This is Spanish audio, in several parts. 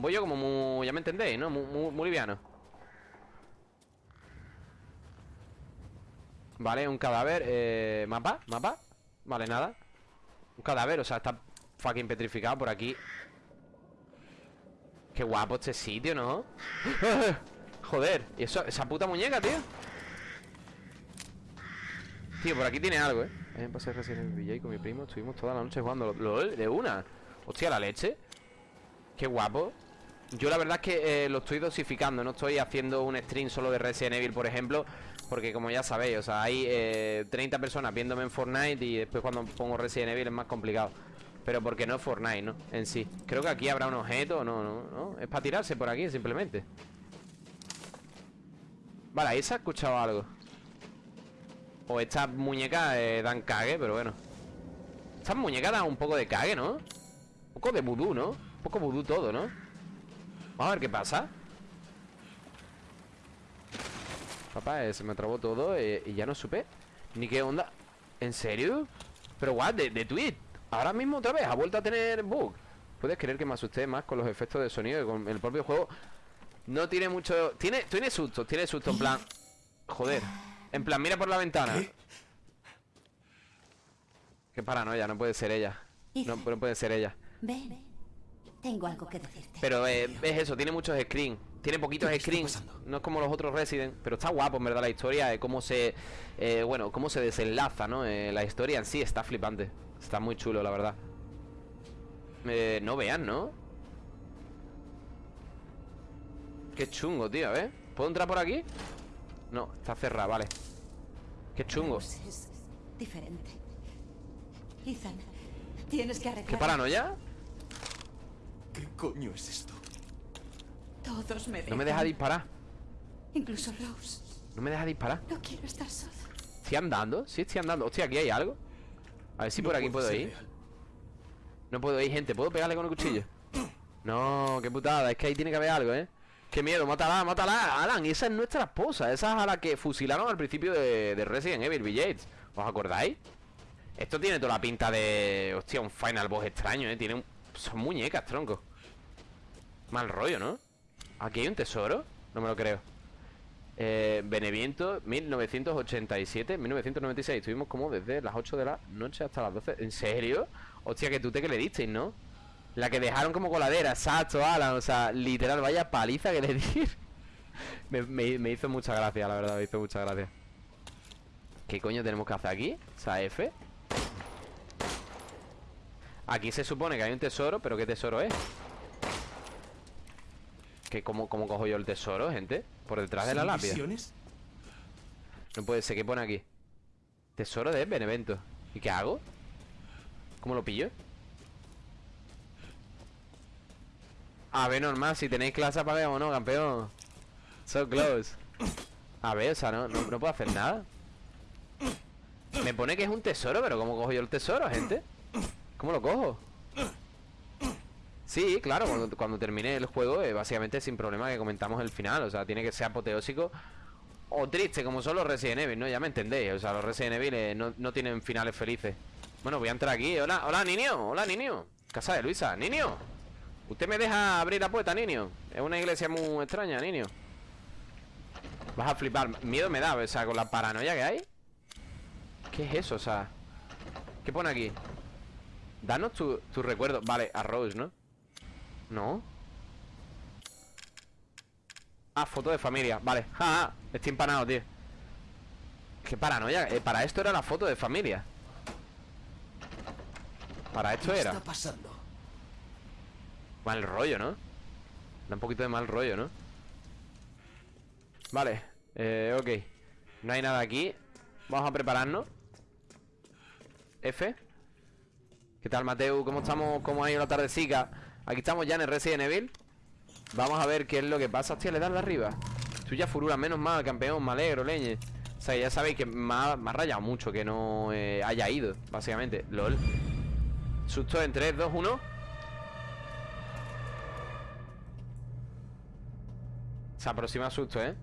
Voy yo como muy... Ya me entendéis, ¿no? Muy, muy, muy liviano Vale, un cadáver eh, ¿Mapa? ¿Mapa? Vale, nada Un cadáver, o sea, está fucking petrificado por aquí Qué guapo este sitio, ¿no? Joder, y eso, esa puta muñeca, tío Tío, por aquí tiene algo, ¿eh? Ayer pasé el VJ con mi primo Estuvimos toda la noche jugando LOL de una Hostia, la leche Qué guapo Yo la verdad es que eh, lo estoy dosificando No estoy haciendo un stream solo de Resident Evil, por ejemplo Porque como ya sabéis, o sea, hay eh, 30 personas viéndome en Fortnite Y después cuando pongo Resident Evil es más complicado Pero porque no es Fortnite, ¿no? En sí Creo que aquí habrá un objeto, no, no, no Es para tirarse por aquí, simplemente Vale, ahí se ha escuchado algo o estas muñecas eh, dan cague, pero bueno Estas muñecas dan un poco de cague, ¿no? Un poco de vudú, ¿no? Un poco vudú todo, ¿no? Vamos a ver qué pasa. Papá, eh, se me trabó todo eh, Y ya no supe Ni qué onda. ¿En serio? Pero guau, de, de tweet. Ahora mismo otra vez, ha vuelto a tener bug. Puedes creer que me asusté más con los efectos de sonido Que con el propio juego No tiene mucho... Tiene, tiene susto, tiene susto En plan... Joder. En plan, mira por la ventana. ¿Qué? Qué paranoia, no puede ser ella. No, no, puede ser ella. Ven, tengo algo que decirte Pero eh, es eso, tiene muchos screens Tiene poquitos screens No es como los otros Resident Pero está guapo, en verdad, la historia de cómo se... Eh, bueno, cómo se desenlaza, ¿no? Eh, la historia en sí está flipante Está muy chulo, la verdad eh, No vean, ¿no? Qué chungo, tío, ¿eh? ¿Puedo entrar por aquí? No, está cerrada, vale Qué chungo Es diferente Ethan, tienes que arreglar ¿Qué paranoia? ¿Qué coño es esto? Todos me dejan. No me deja disparar Incluso Rose No me deja disparar No quiero estar sola ¿Estoy andando? Sí, estoy andando Hostia, aquí hay algo A ver si No por aquí puedo ir real. No puedo ir, gente ¿Puedo pegarle con el cuchillo? No, qué putada Es que ahí tiene que haber algo, ¿eh? Qué miedo, mátala, mátala, Alan Esa es nuestra esposa Esa es a la que fusilaron al principio de, de Resident Evil Village ¿Os acordáis? Esto tiene toda la pinta de... Hostia, un Final Boss extraño, ¿eh? Tiene un... Son muñecas, tronco Mal rollo, ¿no? ¿Aquí hay un tesoro? No me lo creo eh, Beneviento 1987 1996 Estuvimos como desde las 8 de la noche hasta las 12 ¿En serio? Hostia, que tú te que le disteis, ¿no? La que dejaron como coladera Exacto, Alan O sea, literal, vaya paliza que le di me, me- hizo mucha gracia, la verdad Me hizo mucha gracia ¿Qué coño tenemos que hacer aquí? O sea, F Aquí se supone que hay un tesoro Pero ¿qué tesoro es? ¿Qué, cómo, ¿Cómo cojo yo el tesoro, gente? Por detrás de la ¿Son lápida? No puede ser, ¿qué pone aquí? Tesoro de Benevento ¿Y qué hago? ¿Cómo lo pillo? A ver, normal, si tenéis clase apaguemos, ¿no, campeón? So close A ver, o sea, no, no, no puedo hacer nada Me pone que es un tesoro, pero ¿cómo cojo yo el tesoro, gente? ¿Cómo lo cojo? Sí, claro, cuando, cuando termine el juego eh, Básicamente sin problema que comentamos el final O sea, tiene que ser apoteósico O triste, como son los Resident Evil, ¿no? Ya me entendéis O sea, los Resident Evil eh, no, no tienen finales felices Bueno, voy a entrar aquí Hola, hola, niño Hola, niño Casa de Luisa Niño ¿Usted me deja abrir la puerta, niño? Es una iglesia muy extraña, niño Vas a flipar Miedo me da, o sea, con la paranoia que hay ¿Qué es eso? O sea ¿Qué pone aquí? Danos tu, tu recuerdo Vale, a Rose, ¿no? No Ah, foto de familia Vale, ja, ja, estoy empanado, tío Qué paranoia eh, Para esto era la foto de familia Para esto ¿Qué era está pasando? Mal rollo, ¿no? Da un poquito de mal rollo, ¿no? Vale, eh, ok No hay nada aquí Vamos a prepararnos F ¿Qué tal, Mateo? ¿Cómo estamos? ¿Cómo ha ido la tardecica? Aquí estamos ya en el Resident Evil. Vamos a ver qué es lo que pasa. Hostia, le das de arriba. Tuya furura, menos mal, campeón, me alegro, leñe. O sea, ya sabéis que me ha, me ha rayado mucho Que no eh, haya ido, básicamente. LOL. Susto en 3, 2, 1 Se aproxima susto, ¿eh?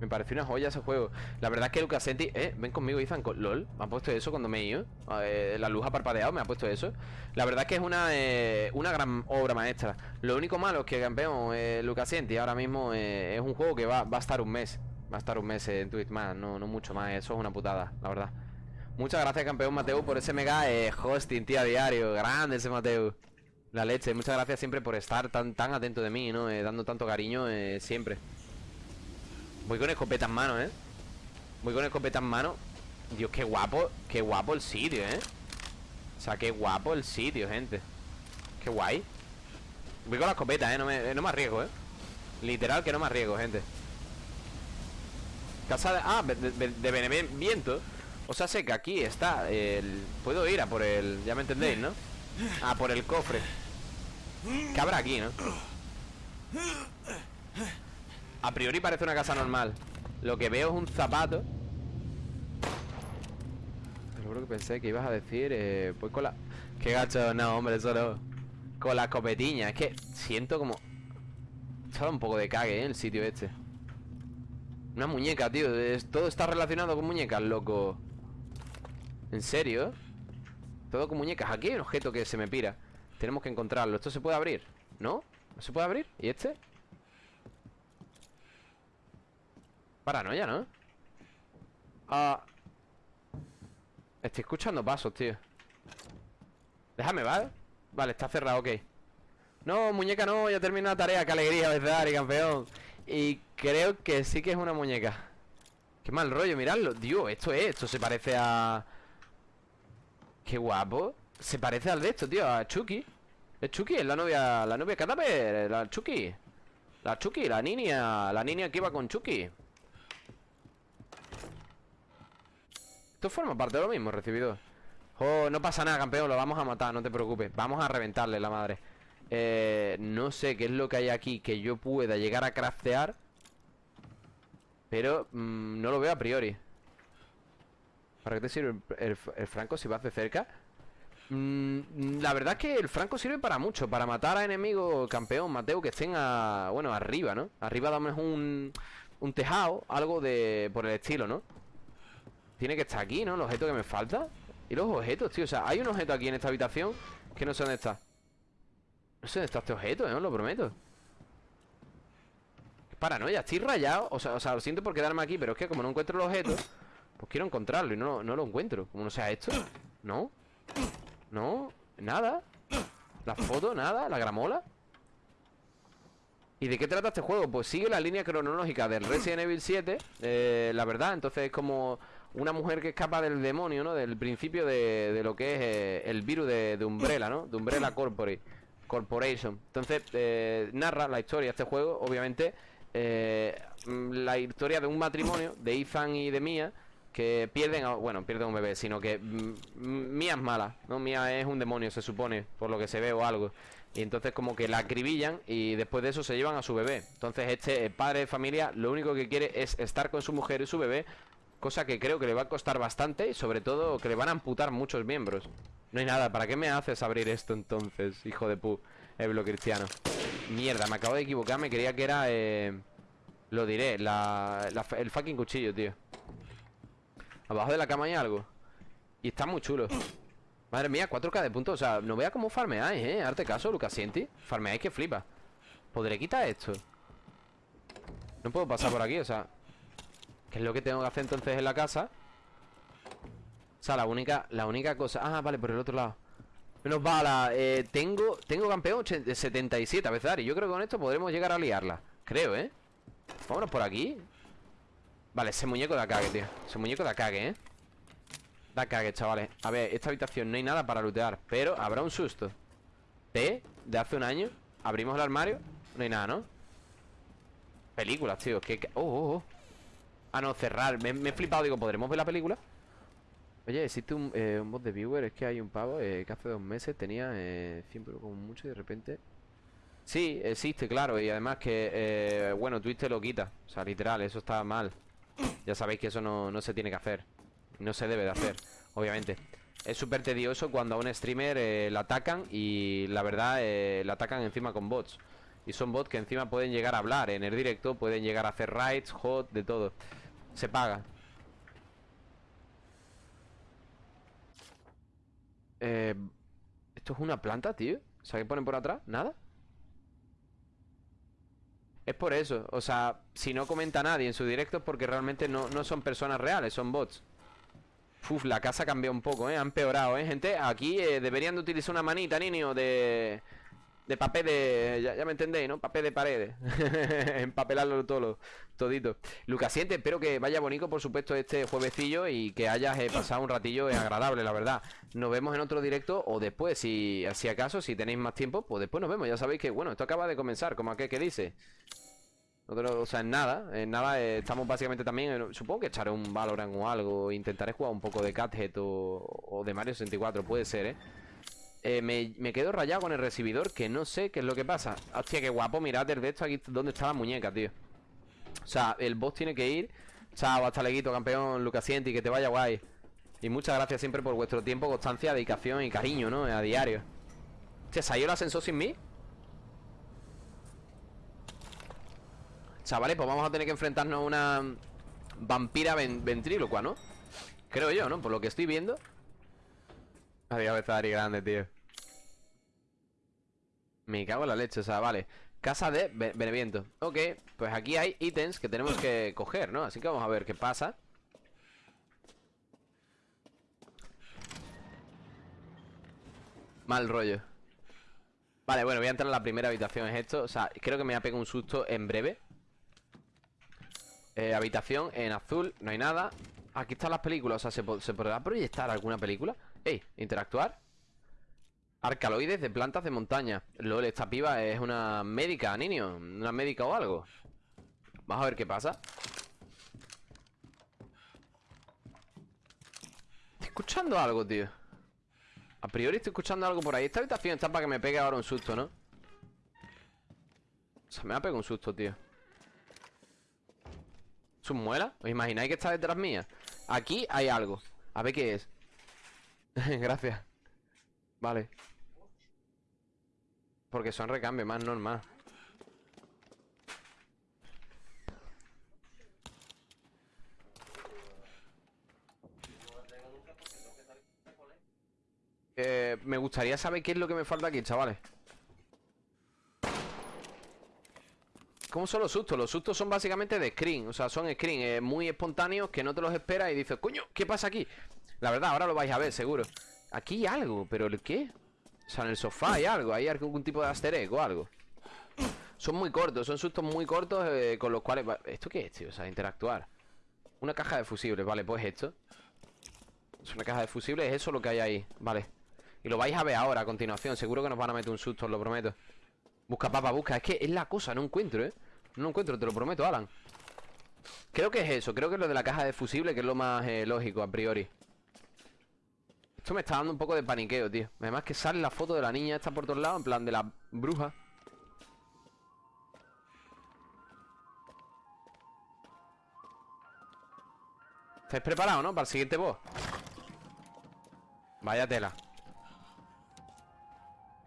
Me pareció una joya ese juego La verdad es que Lucas Senti Eh, ven conmigo, Ethan con- LOL Me ha puesto eso cuando me he ido La luz ha parpadeado, me ha puesto eso La verdad es que es una, eh, una gran obra maestra Lo único malo es que campeón eh, Lucasienti ahora mismo eh, es un juego que va, va a estar un mes. Va a estar un mes en Twitch más, no, no mucho más. Eso es una putada, la verdad. Muchas gracias, campeón Mateo, por ese mega eh, hosting, tío, a diario. Grande ese Mateo. La leche. Muchas gracias siempre por estar tan, tan atento de mí, ¿no? Dando tanto cariño siempre. Voy con escopeta en mano, ¿eh? Voy con escopeta en mano. Dios, qué guapo, qué guapo el sitio, ¿eh? O sea, qué guapo el sitio, gente. Qué guay. Voy con la escopeta, ¿eh? No me, no me arriesgo, ¿eh? Literal que no me arriesgo, gente. Casa de... Ah, de, de, de. O sea, sé que aquí está el... Puedo ir a por el... Ya me entendéis, ¿no? A por el cofre ¿Qué habrá aquí, no? A priori parece una casa normal Lo que veo es un zapato lo juro que pensé que ibas a decir eh, Pues con la... Qué gacho, no, hombre, eso no Con la escopetiña Es que siento como... Estaba un poco de cague, ¿eh? El sitio este Una muñeca, tío. Todo está relacionado con muñecas, loco ¿En serio? Todo con muñecas Aquí hay un objeto que se me pira Tenemos que encontrarlo ¿Esto se puede abrir? ¿No? ¿No se puede abrir? ¿Y este? Paranoia, ¿no? Ah. Estoy escuchando pasos, tío. Déjame, ¿vale? Vale, está cerrado, ok. No, muñeca no, ya terminó la tarea. Qué alegría, verdad, y campeón. Y creo que sí que es una muñeca. Qué mal rollo, miradlo. Dios, esto es, esto se parece a... Qué guapo. Se parece al de esto, tío, a Chucky. Es Chucky, es la novia, la novia cadáver La Chucky. La Chucky, la niña, la niña que iba con Chucky Esto forma parte de lo mismo, recibido Oh, no pasa nada, campeón, lo vamos a matar, no te preocupes Vamos a reventarle la madre eh, No sé qué es lo que hay aquí Que yo pueda llegar a craftear Pero mmm, no lo veo a priori ¿Para qué te sirve el, el, franco si vas de cerca? Mm, la verdad es que el franco sirve para mucho Para matar a enemigos, campeón, Mateo Que estén a, bueno, arriba, ¿no? Arriba dame un, un tejado Algo de, por el estilo, ¿no? Tiene que estar aquí, ¿no? El objeto que me falta Y los objetos, tío, o sea, hay un objeto aquí en esta habitación Que no sé dónde está No sé dónde está este objeto, ¿eh? Os lo prometo Paranoia, estoy rayado o sea, o sea, lo siento por quedarme aquí Pero es que como no encuentro el objeto Pues quiero encontrarlo y no, no lo encuentro Como no sea esto ¿No? ¿No? ¿Nada? ¿La foto? ¿Nada? ¿La gramola? ¿Y de qué trata este juego? Pues sigue la línea cronológica del Resident Evil 7 eh, La verdad, entonces es como una mujer que escapa del demonio, ¿no? Del principio de, de lo que es eh, el virus de, Umbrella, ¿no? De Umbrella Corporate, Corporation Entonces, eh, narra la historia de este juego, obviamente eh, La historia de un matrimonio de Ethan y de Mia que pierden, a, bueno, pierden un bebé, sino que Mía es mala, ¿no? Mía es un demonio, se supone, por lo que se ve o algo. Y entonces como que la acribillan y después de eso se llevan a su bebé. Entonces este padre de familia lo único que quiere es estar con su mujer y su bebé, cosa que creo que le va a costar bastante y sobre todo que le van a amputar muchos miembros. No hay nada, ¿para qué me haces abrir esto entonces, hijo de pu, Eblo Cristiano? Mierda, me acabo de equivocar, me creía que era, eh, lo diré, la, el fucking cuchillo, tío. Abajo de la cama hay algo Y está muy chulo Madre mía, 4k de puntos O sea, no vea cómo farmeáis, eh Arte caso, Lucas Sienti Farmeáis que flipa ¿Podré quitar esto? No puedo pasar por aquí, o sea ¿Qué es lo que tengo que hacer entonces en la casa? O sea, la única La única cosa Ah, vale, por el otro lado Menos bala eh, Tengo Tengo campeón 77 a veces Y yo creo que con esto podremos llegar a liarla Creo, ¿eh? Vámonos por aquí Vale, ese muñeco da cague, tío Ese muñeco da cague, ¿eh? Da cague, chavales A ver, esta habitación no hay nada para lootear Pero habrá un susto T, de hace un año Abrimos el armario No hay nada, ¿no? Películas, tío que, Oh, oh, oh Ah, no, cerrar. Me, me, he flipado Digo, ¿podremos ver la película? Oye, existe un, eh, un bot de viewer Es que hay un pavo eh, que hace dos meses tenía eh, 100 pero como mucho y de repente Sí, existe, claro Y además que, eh, bueno, Twitch te lo quita. O sea, literal, eso está mal. Ya sabéis que eso no, no, se tiene que hacer. No se debe de hacer, obviamente. Es súper tedioso cuando a un streamer la atacan Y la verdad, la atacan encima con bots. Y son bots que encima pueden llegar a hablar. En el directo pueden llegar a hacer raids, hot, de todo Se paga eh, ¿Esto es una planta, tío? ¿Sabes qué ponen por atrás? ¿Nada? Es por eso. O sea, si no comenta nadie en su directo es porque realmente no, no son personas reales, son bots. Uf, la casa cambió un poco, ¿eh? Ha empeorado, ¿eh, gente? Aquí eh, deberían de utilizar una manita, niño, de... De papel de... Ya, ya me entendéis, ¿no? Papel de paredes. Empapelarlo todo, todito. Lucasiente, espero que vaya bonito, por supuesto, este juevecillo Y que hayas eh, pasado un ratillo eh, agradable, la verdad. Nos vemos en otro directo o después, si, si acaso, si tenéis más tiempo Pues después nos vemos, ya sabéis que, bueno, esto acaba de comenzar Como aquel que dice. O sea, en nada, en nada eh, estamos básicamente también, supongo que echaré un Valorant o algo, intentaré jugar un poco de Cuphead o, o de Mario 64, puede ser, ¿eh? Eh, me, me quedo rayado con el recibidor, que no sé qué es lo que pasa. Hostia, qué guapo, mirad el de esto aquí donde está la muñeca, tío. O sea, el boss tiene que ir. Chao, hasta leguito, campeón, Lucasienti, que te vaya guay. Y muchas gracias siempre por vuestro tiempo, constancia, dedicación y cariño, ¿no? A diario. Hostia, ¿se ha ido el ascensor sin mí? Chavales, pues vamos a tener que enfrentarnos a una vampira ven- ventrílocua, ¿no? Creo yo, ¿no? Por lo que estoy viendo. Adiós, Bezari grande, tío. Me cago en la leche, o sea, vale. Casa de Be- Beneviento. Ok, pues aquí hay ítems que tenemos que coger, ¿no? Así que vamos a ver qué pasa. Mal rollo. Vale, bueno, voy a entrar en la primera habitación, es esto. O sea, creo que me va a pegar un susto en breve. Eh, habitación en azul, no hay nada. Aquí están las películas, o sea, ¿se, ¿se podrá proyectar alguna película? Ey, interactuar. Arcaloides de plantas de montaña. LOL, esta piba es una médica, niño. Una médica o algo. Vamos a ver qué pasa. Estoy escuchando algo, tío. A priori estoy escuchando algo por ahí. Esta habitación está para que me pegue ahora un susto, ¿no? O sea, me va a pegar un susto, tío. ¿Sus muelas? ¿Os imagináis que está detrás mía? Aquí hay algo. A ver qué es. Gracias. Vale. Porque son recambios más normal. Eh, me gustaría saber qué es lo que me falta aquí, chavales. ¿Cómo son los sustos? Los sustos son básicamente de screen O sea, son screen eh, muy espontáneos Que no te los esperas y dices Coño, ¿qué pasa aquí? La verdad, ahora lo vais a ver, seguro Aquí hay algo, pero ¿el qué? O sea, en el sofá hay algo Hay algún tipo de egg o algo Son muy cortos, son sustos muy cortos eh, Con los cuales... ¿Esto qué es, tío? O sea, interactuar Una caja de fusibles, vale, pues esto Es una caja de fusibles, es eso lo que hay ahí Vale Y lo vais a ver ahora, a continuación Seguro que nos van a meter un susto, os lo prometo Busca, papa, busca. Es que es la cosa, no encuentro, ¿eh? No encuentro, te lo prometo, Alan. Creo que es eso, creo que es lo de la caja de fusible, que es lo más eh, lógico a priori. Esto me está dando un poco de paniqueo, tío. Además que sale la foto de la niña esta por todos lados, en plan de la bruja. ¿Estáis preparados, no? Para el siguiente boss. Vaya tela.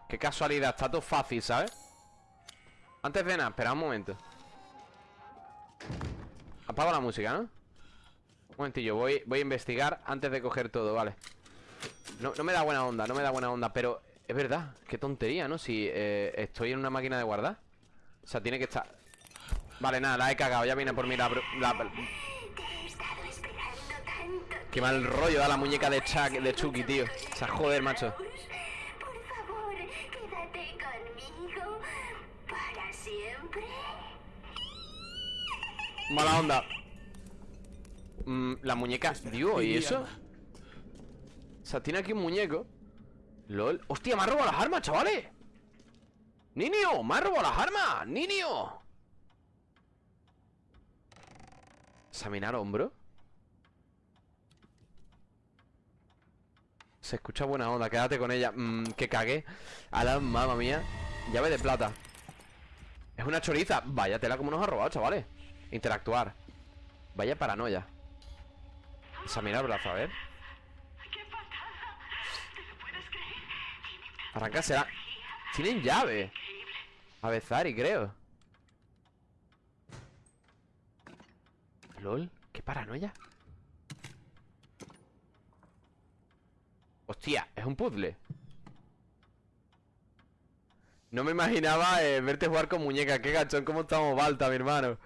Qué casualidad, está todo fácil, ¿sabes? Antes de nada, espera un momento Apago la música, ¿no? Un momentillo, voy, voy a investigar antes de coger todo, vale no, no me da buena onda, no me da buena onda Pero es verdad, qué tontería, ¿no? Si eh, estoy en una máquina de guardar O sea, tiene que estar Vale, nada, la he cagado, ya viene por mí la... la- Qué mal rollo da la muñeca de, Chuck, de Chucky, tío O sea, joder, macho. Mala onda Mm, La muñeca, digo, ¿y eso? O sea, tiene aquí un muñeco. LOL. ¡Hostia, me ha robado las armas, chavales! ¡Niño! ¡Me ha robado las armas! ¡Niño! ¿Examinar hombro? Se escucha buena onda, quédate con ella. Mmm, que cagué. A la mamá mía. Llave de plata. Es una choriza. Vaya tela como nos ha robado, chavales. Interactuar. Vaya paranoia. Examinar brazo, a ver ¡Qué patada! ¿Te lo puedes creer? Arranca será Tienen llave A Bezari, creo LOL Qué paranoia Hostia, es un puzzle No me imaginaba eh, verte jugar con muñecas. Qué gachón, cómo estamos Balta, mi hermano.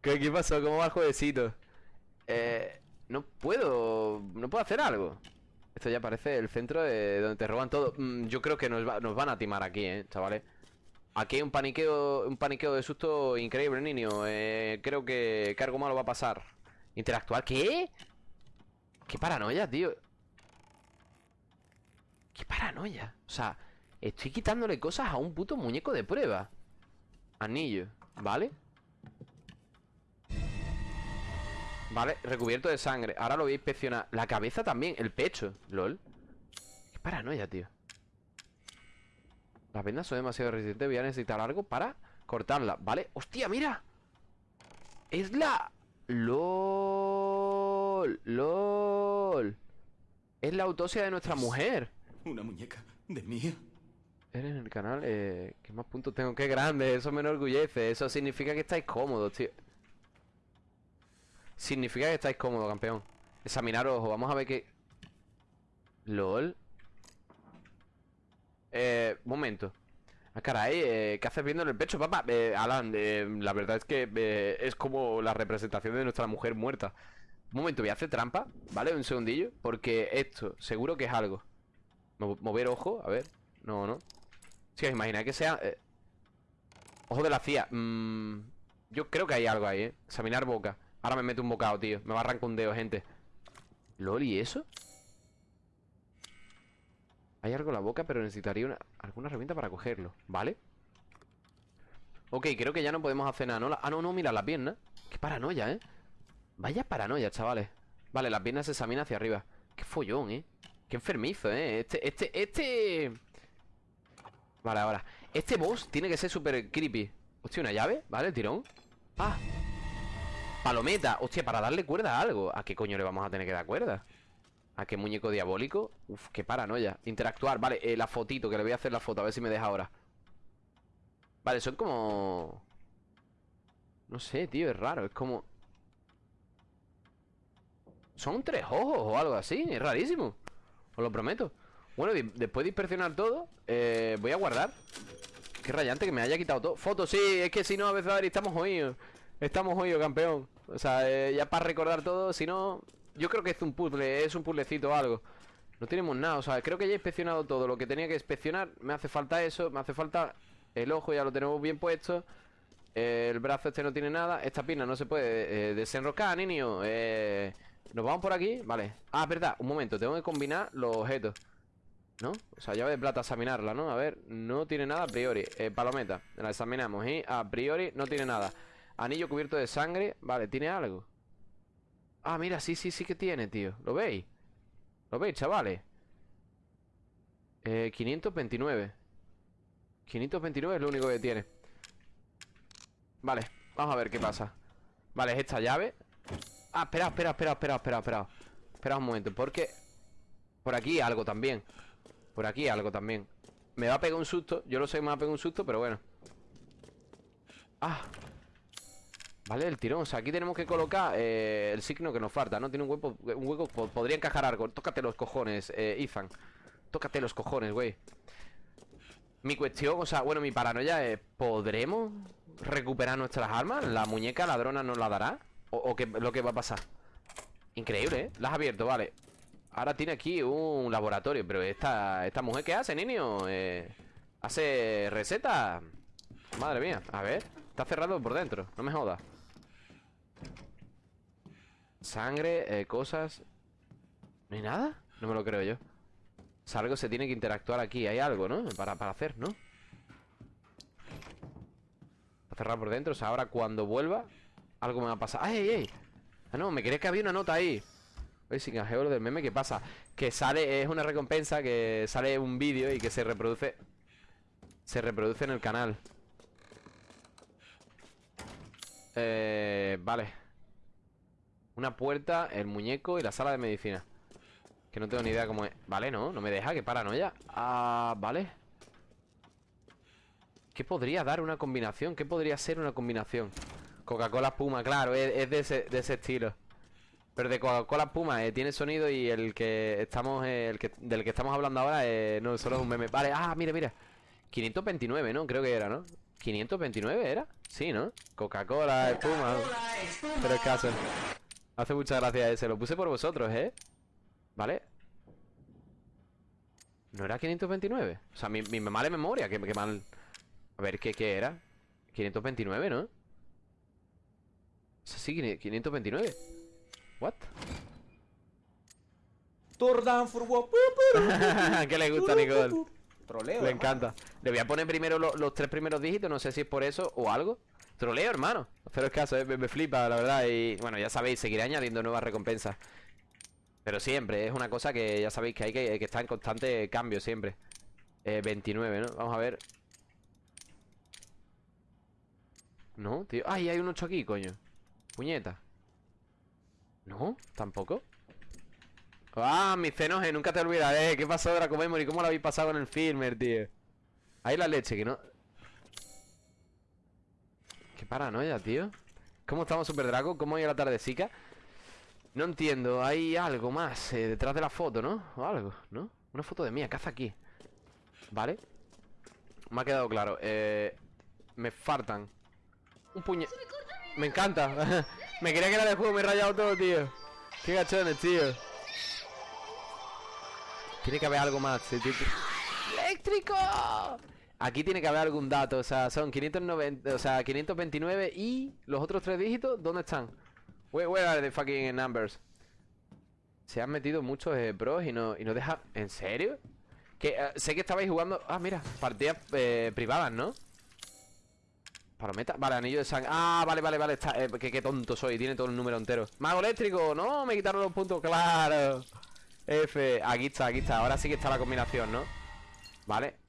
¿Qué, qué pasó? ¿Cómo va el jueguecito? Eh, no puedo... No puedo hacer algo. Esto ya parece el centro de donde te roban todo. Mm, yo creo que nos van a timar aquí, eh, chavales. Aquí hay un paniqueo, un paniqueo de susto increíble, niño. Eh, creo que, que algo malo va a pasar. Interactuar, ¿qué? Qué paranoia, tío. Qué paranoia. O sea, estoy quitándole cosas a un puto muñeco de prueba. Anillo, ¿vale? Vale, recubierto de sangre. Ahora lo voy a inspeccionar. La cabeza también, el pecho. LOL. Qué paranoia, tío. Las vendas son demasiado resistentes. Voy a necesitar algo para cortarla. ¿Vale? ¡Hostia, mira! Es la... LOL. LOL. Es la autopsia de nuestra mujer. ¿Una muñeca de mía? Eres en el canal, eh, ¿qué más puntos tengo? ¡Qué grande! Eso me enorgullece. Eso significa que estáis cómodos, tío. Significa que estáis cómodos, campeón. Examinar ojo. Vamos a ver qué... LOL. Eh, momento. Ah, caray, eh, ¿qué haces viendo en el pecho, papá? Eh, Alan, eh, la verdad es que eh, es como la representación de nuestra mujer muerta. Un momento, voy a hacer trampa, ¿vale? Un segundillo. Porque esto, seguro que es algo. Mo- Mover ojo, a ver. No, no. Si os imagináis que sea... eh, Ojo de la CIA. Mm, yo creo que hay algo ahí, ¿eh? Examinar boca. Ahora me meto un bocado, tío. Me va a arrancar un dedo, gente. ¿Lol y eso? Hay algo en la boca, pero necesitaría una, alguna herramienta para cogerlo, ¿vale? Ok, creo que ya no podemos hacer nada, ¿no? La- ah, no, no, mira, la pierna Qué paranoia, ¿eh? Vaya paranoia, chavales Vale, la pierna se examina hacia arriba Qué follón, ¿eh? Qué enfermizo, ¿eh? Este, este, este... Vale, ahora Este boss tiene que ser súper creepy Hostia, una llave, ¿vale? Tirón Ah Palometa, hostia, para darle cuerda a algo. ¿A qué coño le vamos a tener que dar cuerda? ¿A qué muñeco diabólico? Uf, qué paranoia. Interactuar, vale, eh, la fotito, que le voy a hacer la foto A ver si me deja ahora. Vale, son como... No sé, tío, es raro Es como... Son tres ojos o algo así Es rarísimo Os lo prometo. Bueno, después de inspeccionar todo eh, Voy a guardar. Qué rayante que me haya quitado todo. Fotos, sí, es que si no a veces estamos jodidos Estamos jodidos, campeón. O sea, eh, ya para recordar todo Si no, yo creo que es un puzzle Es un puzzlecito o algo. No tenemos nada, o sea, creo que ya he inspeccionado todo. Lo que tenía que inspeccionar, me hace falta eso Me hace falta el ojo, ya lo tenemos bien puesto. El brazo este no tiene nada Esta pierna no se puede eh, desenroscar, niño. Eh, Nos vamos por aquí, vale. Ah, verdad, un momento, tengo que combinar los objetos ¿No? O sea, llave de plata, examinarla, ¿no? A ver, no tiene nada a priori Palometa, la examinamos y a priori no tiene nada Anillo cubierto de sangre. Vale, ¿tiene algo? Ah, mira, sí, sí, sí que tiene, tío. ¿Lo veis? ¿Lo veis, chavales? Eh, 529 529 es lo único que tiene. Vale, vamos a ver qué pasa. Vale, es esta llave. Ah, espera, espera, espera, espera, espera, espera. Espera un momento, porque Por aquí algo también. Por aquí algo también. Me va a pegar un susto, yo lo sé que me va a pegar un susto, pero bueno. Ah Vale, el tirón, o sea, aquí tenemos que colocar eh, El signo que nos falta, ¿no? Tiene un hueco, un hueco po- Podría encajar algo, tócate los cojones, eh, Ethan Tócate los cojones, güey mi cuestión, o sea, bueno, mi paranoia es ¿Podremos recuperar nuestras armas? ¿La muñeca ladrona nos la dará? ¿O, qué lo que va a pasar? Increíble, ¿eh? La has abierto, vale Ahora tiene aquí un laboratorio Pero esta, esta mujer, ¿qué hace, niño? Eh, ¿Hace receta? Madre mía, a ver Está cerrado por dentro, no me jodas Sangre, eh, cosas ¿No hay nada? No me lo creo yo o sea, algo se tiene que interactuar aquí Hay algo, ¿no? Para, para hacer, ¿no? Está cerrado por dentro O sea, ahora cuando vuelva Algo me va a pasar ¡Ay, ay, ay! Ah, no, me crees que había una nota ahí Oye, sin canjeo lo del meme, ¿qué pasa? Que sale, es una recompensa Que sale un vídeo y que se reproduce Se reproduce en el canal Eh... Vale Una puerta, el muñeco y la sala de medicina. Que no tengo ni idea cómo es. Vale, no, no me deja, qué paranoia Ah, vale. ¿Qué podría dar una combinación? ¿Qué podría ser una combinación? Coca-Cola Puma, claro, es, es de, ese, de ese estilo. Pero de Coca-Cola Puma eh, tiene sonido y el que estamos eh, el que, Del que estamos hablando ahora eh, no, solo es un meme. Vale, ah, mira, mira. 529, ¿no? Creo que era, ¿no? 529 era? Sí, ¿no? Coca-Cola, espuma Pero es caso Hace mucha gracia ese Lo puse por vosotros, ¿eh? ¿Vale? ¿No era 529? O sea, mi, mi mala memoria que, que mal A ver, ¿qué, ¿qué era? 529, ¿no? O sea, sí, 529 ¿What? Tour down for? ¿Qué le gusta Nicole? Troleo. Le encanta. Le voy a poner primero lo- los tres primeros dígitos, no sé si es por eso o algo. Troleo, hermano. Pero es caso, eh, me, me flipa, la verdad. Y bueno, ya sabéis, seguiré añadiendo nuevas recompensas. Pero siempre, es una cosa que ya sabéis que hay que, que estar en constante cambio siempre. Eh, 29, ¿no? Vamos a ver. No, tío. Ay, hay un 8 aquí, coño. Puñeta. No, tampoco. Ah, mis cenos, nunca te olvidaré. ¿Qué pasó, Draco Memory? ¿Cómo lo habéis pasado en el filmer, tío? Ahí la leche, que no. Paranoia, tío. ¿Cómo estamos, Super Draco? ¿Cómo ha la tardecica? No entiendo, hay algo más eh, detrás de la foto, ¿no? O algo, ¿no? Una foto de mía, ¿qué hace aquí? ¿Vale? Me ha quedado claro. Eh, me faltan. Un puñe... Me encanta. me quería que era de juego, me he rayado todo, tío. Qué gachones, tío. Tiene que haber algo más. sí, sí. ¡Eléctrico! Aquí tiene que haber algún dato. O sea, son 590, o sea, 529 y los otros tres dígitos, ¿dónde están? Where, where are the fucking numbers? Se han metido muchos eh, pros y no, y no deja... ¿En serio? Que eh, sé que estabais jugando... Ah, mira, partidas eh, privadas, ¿no? Palometa, vale, anillo de sangre Ah, vale, vale, vale, está, qué, qué tonto soy Tiene todo el número entero Mago eléctrico, no, me quitaron los puntos, claro F, aquí está, aquí está Ahora sí que está la combinación, ¿no? Vale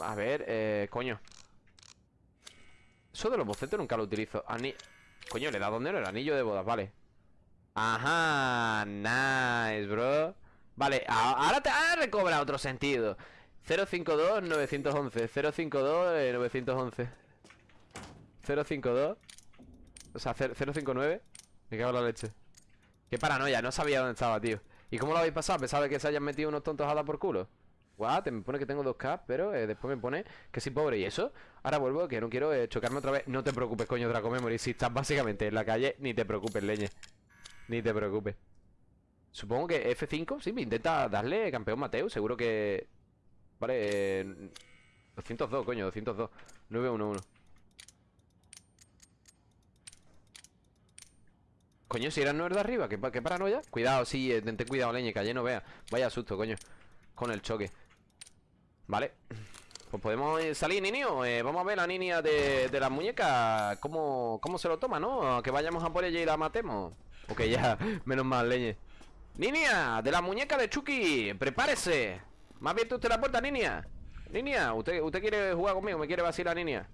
A ver, eh, coño. Eso de los bocetos nunca lo utilizo. Ani Coño, le da donde no el anillo de bodas, vale. Ajá, nice, bro. Vale, ahora te ha recobrado otro sentido. 052 911 052 eh, 911 052 O sea, 0- 059 Me cago en la leche. Qué paranoia, no sabía dónde estaba, tío. ¿Y cómo lo habéis pasado? ¿Pensaba que se hayan metido unos tontos a dar por culo? What? Me pone que tengo 2K, pero eh, después me pone que soy pobre. ¿Y eso? Ahora vuelvo, que no quiero eh, chocarme otra vez. No te preocupes, coño, Draco Memory. Si estás básicamente en la calle, ni te preocupes, leñe. Ni te preocupes. Supongo que F5, sí, me intenta darle campeón Mateo Seguro que... Vale, eh, 202, coño, 202 911 Coño, si eran nueve de arriba, ¿qué, pa- qué paranoia? Cuidado, sí, eh, ten cuidado, leñe, que ayer no vea. Vaya susto, coño Con el choque Vale Pues podemos eh, salir, niño Eh, Vamos a ver la niña de, de las muñecas cómo, cómo se lo toma, ¿no? Que vayamos a por ella y la matemos Ok, ya, menos mal, leñe Niña, de la muñeca de Chucky Prepárese ¿Me ha abierto usted la puerta, niña? Niña, ¿usted, usted quiere jugar conmigo? ¿Me quiere vacilar, niña?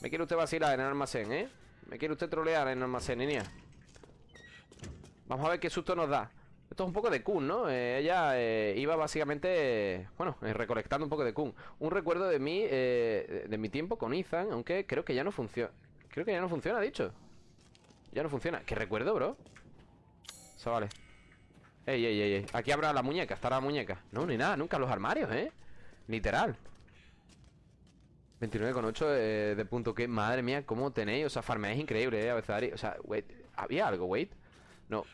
¿Me quiere usted vacilar en el almacén, eh? ¿Me quiere usted trolear en el almacén, niña? Vamos a ver qué susto nos da Esto es un poco de Kun, ¿no? Eh, ella eh, iba básicamente, bueno, eh, recolectando un poco de Kun Un recuerdo de mí, eh, de mi tiempo con Ethan Aunque creo que ya no funciona Creo que ya no funciona, dicho Ya no funciona ¿Qué recuerdo, bro? Eso vale Ey, ey, ey, ey Aquí habrá la muñeca, estará la muñeca No, ni nada, nunca los armarios, ¿eh? Literal 29,8 eh, de punto que Madre mía, ¿cómo tenéis? O sea, farmeáis increíble, ¿eh? A veces, o sea, wait ¿Había algo, wait? No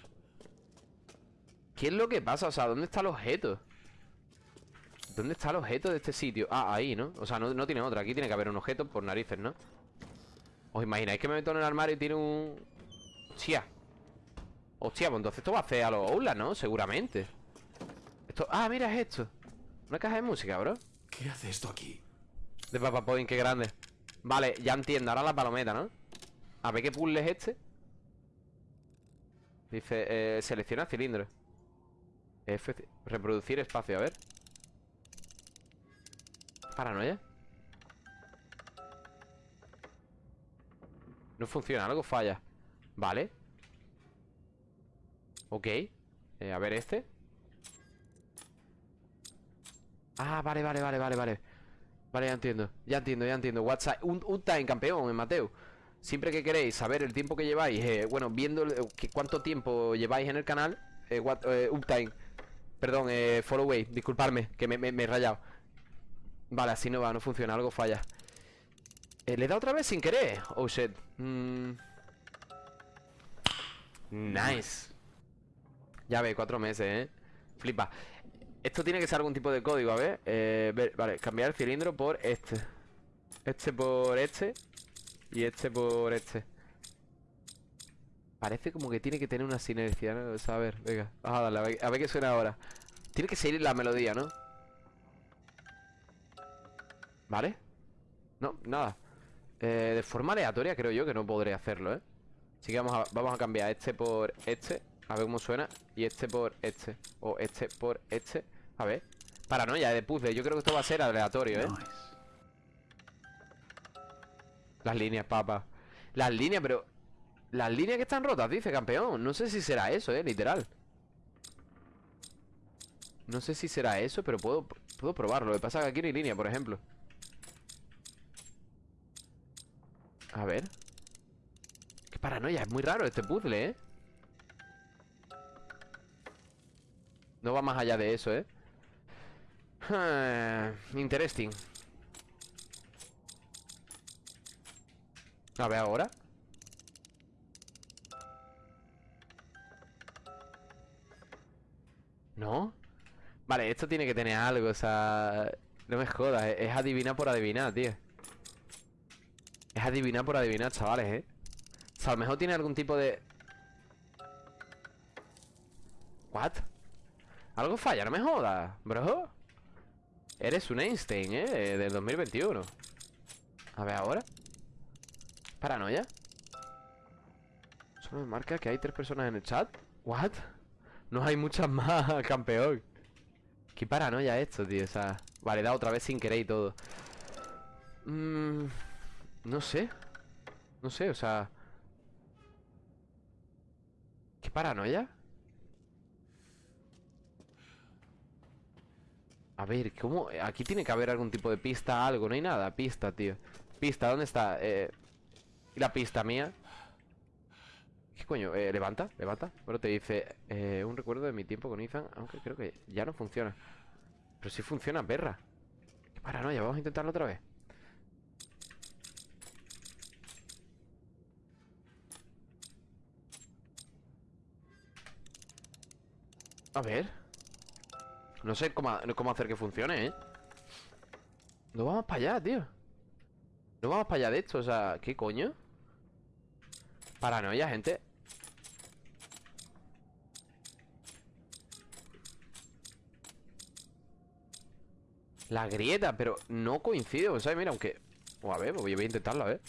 ¿Qué es lo que pasa? O sea, ¿dónde está el objeto? ¿Dónde está el objeto de este sitio? Ah, ahí, ¿no? O sea, no, no tiene otra Aquí tiene que haber un objeto por narices, ¿no? ¿Os imagináis que me meto en el armario y tiene un... Hostia Hostia, pues entonces esto va a hacer a los Oulas, ¿no? Seguramente Esto... Ah, mira, es esto Una caja de música, bro ¿Qué hace esto aquí? De Papa Pudding, qué grande Vale, ya entiendo, ahora la palometa, ¿no? A ver qué puzzle es este Dice, eh, selecciona cilindro Reproducir espacio, a ver. Paranoia No funciona, algo falla. Vale. Ok. Eh, A ver este. Ah, vale, vale, vale, vale, vale. Vale, ya entiendo, ya entiendo, ya entiendo. WhatsApp, un, un time campeón, Mateo. Siempre que queréis saber el tiempo que lleváis eh, Bueno, viendo cuánto tiempo lleváis en el canal eh, what- eh, Uptime Perdón, eh, Followway, disculparme Que me, me- me he rayado. Vale, así no va, no funciona, algo falla. Eh, ¿Le he otra vez sin querer? Oh, shit. Mm. Nice. Ya ve, cuatro meses, ¿eh? Flipa. Esto tiene que ser algún tipo de código, a ver, eh, ver Vale, cambiar el cilindro por este. Este por este Y este por este Parece como que tiene que tener una sinergia, ¿no? O sea, a ver, venga Vamos a darle, a ver, a ver qué suena ahora Tiene que seguir la melodía, ¿no? ¿Vale? No, nada eh, De forma aleatoria creo yo que no podré hacerlo, ¿eh? Así que vamos a, vamos a cambiar este por este A ver cómo suena Y este por este O este por este A ver Paranoia de puzzle Yo creo que esto va a ser aleatorio, ¿eh? Las líneas, papa Las líneas, pero... Las líneas que están rotas, dice campeón. No sé si será eso, eh, literal. No sé si será eso Pero puedo, puedo probarlo. Lo que pasa es que aquí no hay línea, por ejemplo. A ver. Qué paranoia, es muy raro este puzzle, ¿eh? No va más allá de eso, ¿eh? Ah, Interesting. A ver ahora ¿No? Vale, esto tiene que tener algo, o sea... No me jodas, es, adivinar por adivinar, tío Es adivinar por adivinar, chavales, ¿eh? O sea, a lo mejor tiene algún tipo de... ¿What? Algo falla, no me jodas, bro Eres un Einstein, ¿eh? Del 2021 A ver ahora Paranoia Solo me marca que hay tres personas en el chat ¿What? No hay muchas más, campeón Qué paranoia esto, tío O sea, vale, da otra vez sin querer y todo Mm, No sé No sé, o sea Qué paranoia A ver, ¿cómo? Aquí tiene que haber algún tipo de pista, algo No hay nada, pista, tío Pista, ¿dónde está? Eh, ¿Y la pista mía? ¿Qué coño? Eh, levanta, levanta. Bueno, te dice eh, Un recuerdo de mi tiempo con Ethan Aunque creo que ya no funciona. Pero sí funciona, perra Qué paranoia, vamos a intentarlo otra vez. A ver. No sé cómo, cómo hacer que funcione, ¿eh? No vamos para allá, tío. No vamos para allá de esto, o sea ¿Qué coño? Paranoia, gente La grieta, pero no coincide O sea, mira, aunque... O a ver, voy a intentarlo, a ver.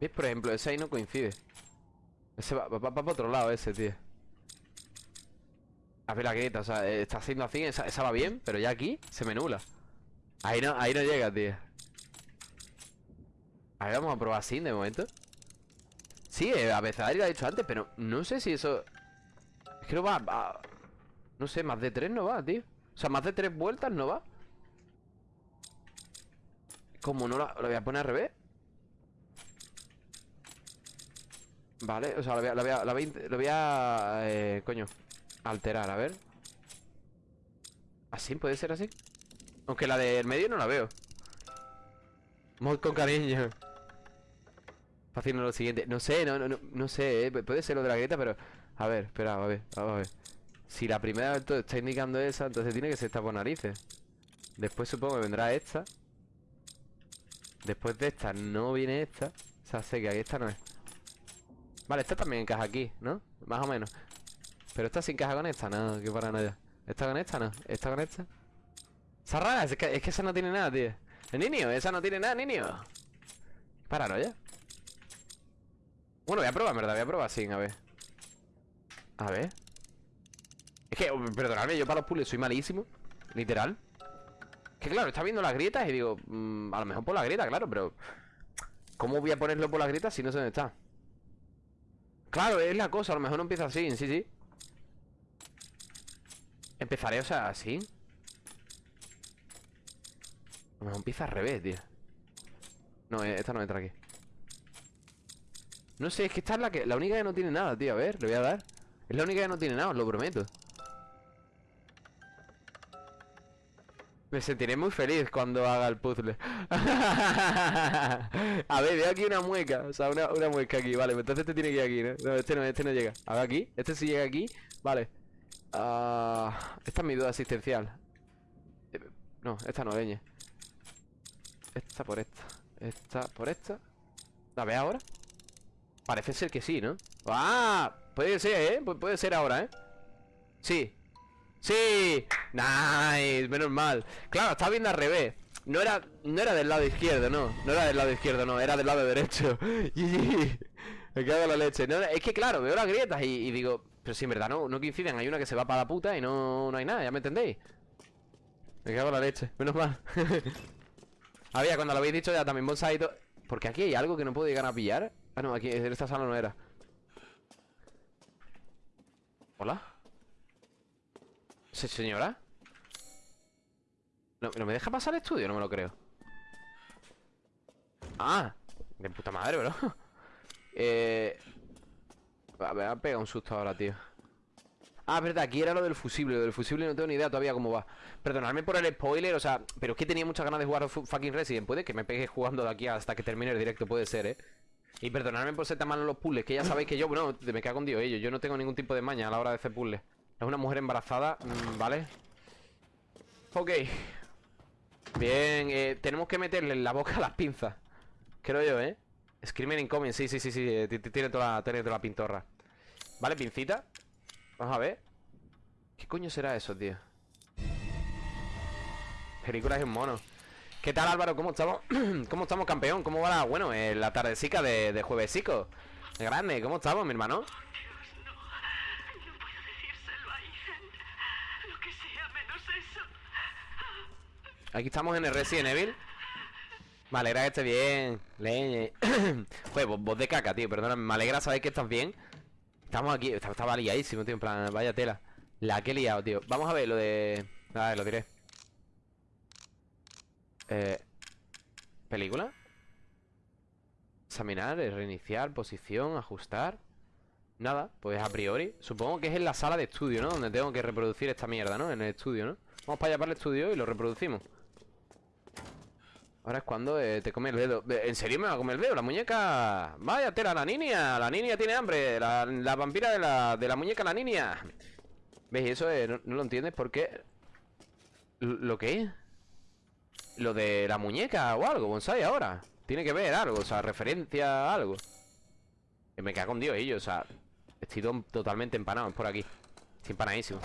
¿Ves? Por ejemplo, ese ahí no coincide. Ese va, va, para otro lado ese, tío. A ver la grieta, o sea, eh, está haciendo así esa, esa va bien, pero ya aquí se me nula Ahí no, ahí no llega, tío. A ver, vamos a probar así de momento. Sí, eh, a veces lo ha dicho antes, pero no sé si eso... Es que no va, va- No sé, más de tres no va, tío. O sea, más de tres vueltas no va. Como no la, voy a poner al revés Vale, o sea, lo voy a, lo voy a, eh, coño Alterar, a ver. ¿Así? ¿Puede ser así? Aunque la del medio no la veo. Mod con cariño. Haciendo lo siguiente. No sé, no, no, no, no sé, eh, puede ser lo de la grieta, pero A ver, espera, a ver, a ver Si la primera está indicando esa Entonces tiene que ser esta por narices. Después supongo que vendrá esta. Después de esta no viene esta. O sea, sé que aquí esta no es. Vale, esta también encaja aquí, ¿no? Más o menos. Pero esta sí encaja con esta, no, qué paranoia. ¿Esta con esta, no? ¿Esta con esta? Esa rara, es que, es que esa no tiene nada, tío. ¿El niño? Esa no tiene nada, niño. Paranoia. Bueno, voy a probar, en verdad, voy a probar sin, a ver. A ver Es que, oh, perdonadme, yo para los puzzles soy malísimo Literal. Que claro, está viendo las grietas y digo mm, A lo mejor por la grieta, claro, pero ¿Cómo voy a ponerlo por las grietas si no sé dónde está? Claro, es la cosa, a lo mejor no empieza así, sí, sí. Empezaré, o sea, así. A lo mejor empieza al revés, tío. No, eh, esta no entra aquí. No sé, es que esta es la que La única que no tiene nada, tío, a ver, le voy a dar. Es la única que no tiene nada, os lo prometo Me sentiré muy feliz cuando haga el puzzle. A ver, veo aquí una mueca. O sea, una, una mueca aquí. Vale, entonces este tiene que ir aquí, ¿no? No, este no, este no llega. A ver aquí. Este sí llega aquí. Vale. Ah, esta es mi duda existencial. Eh, No, esta no, leñe. Esta por esta. Esta por esta. ¿La ve ahora? Parece ser que sí, ¿no? ¡Ah! Puede ser, ¿eh? Pu- puede ser ahora, ¿eh? Sí. ¡Sí! ¡Nice! Menos mal. Claro, estaba viendo al revés. No era, no era del lado izquierdo, no. No era del lado izquierdo, no. Era del lado derecho. Me cago en la leche. Es que claro, veo las grietas y, digo... Pero si en verdad no, no coinciden. Hay una que se va para la puta y no, no hay nada. ¿Ya me entendéis? Me cago en la leche. Menos mal. Había, cuando lo habéis dicho ya también bonsai. Porque aquí hay algo que no puedo llegar a pillar. Ah, no, aquí en esta sala no era. ¿Hola? ¿Se señora? ¿No, ¿No me deja pasar el estudio? No me lo creo. Ah, de puta madre, bro. eh... A ver, me ha pegado un susto ahora, tío. Ah, verdad, aquí era lo del fusible. Lo del fusible no tengo ni idea todavía cómo va. Perdonadme por el spoiler, o sea, pero es que tenía muchas ganas de jugar fu- fucking Resident. Puede que me pegue jugando de aquí hasta que termine el directo, puede ser, ¿eh? Y perdonadme por ser tan malo en los puzzles, que ya sabéis que yo, bueno, me cago en Dios, ellos. Yo no tengo ningún tipo de maña a la hora de hacer puzzles. Es una mujer embarazada, mm, ¿vale? Ok. Bien, eh, tenemos que meterle en la boca las pinzas. Creo yo, ¿eh? Screaming incoming, sí, sí, sí, sí. eh, Tiene toda, la- tiene toda la pintorra. Vale, pincita. Vamos a ver. ¿Qué coño será eso, tío? Película es un mono. ¿Qué tal, Álvaro? ¿Cómo estamos? ¿Cómo estamos, campeón? ¿Cómo va la, bueno, eh, la tardecica de, de juevesico? Grande, ¿cómo estamos, mi hermano? Dios, no. No puedo decírselo a Ethan. Lo que sea menos eso. Aquí estamos en el Resident Evil. Me alegra que esté bien. Leñe. Joder, voz, de caca, tío. Perdona, me alegra saber que estás bien. Estamos aquí. Estaba, estaba liadísimo, tío. En plan, vaya tela. La que he liado, tío. Vamos a ver lo de. A ver, lo diré. Eh. ¿Película? Examinar, eh, reiniciar, posición, ajustar. Nada, pues a priori. Supongo que es en la sala de estudio, ¿no? Donde tengo que reproducir esta mierda, ¿no? En el estudio, ¿no? Vamos para allá para el estudio y lo reproducimos. Ahora es cuando eh, te come el dedo. Eh, ¿En serio me va a comer el dedo? La muñeca. Vaya tela, la niña. La niña tiene hambre. La, vampira de la, de la muñeca, la niña. ¿Ves? Eso eh, no, lo entiendes porque. ¿Lo qué es? Lo de la muñeca o algo, bonsai ahora. Tiene que ver algo, o sea, referencia a algo. Que me cago en Dios, ellos, o sea. Estoy to- totalmente empanado por aquí. Estoy empanadísimo.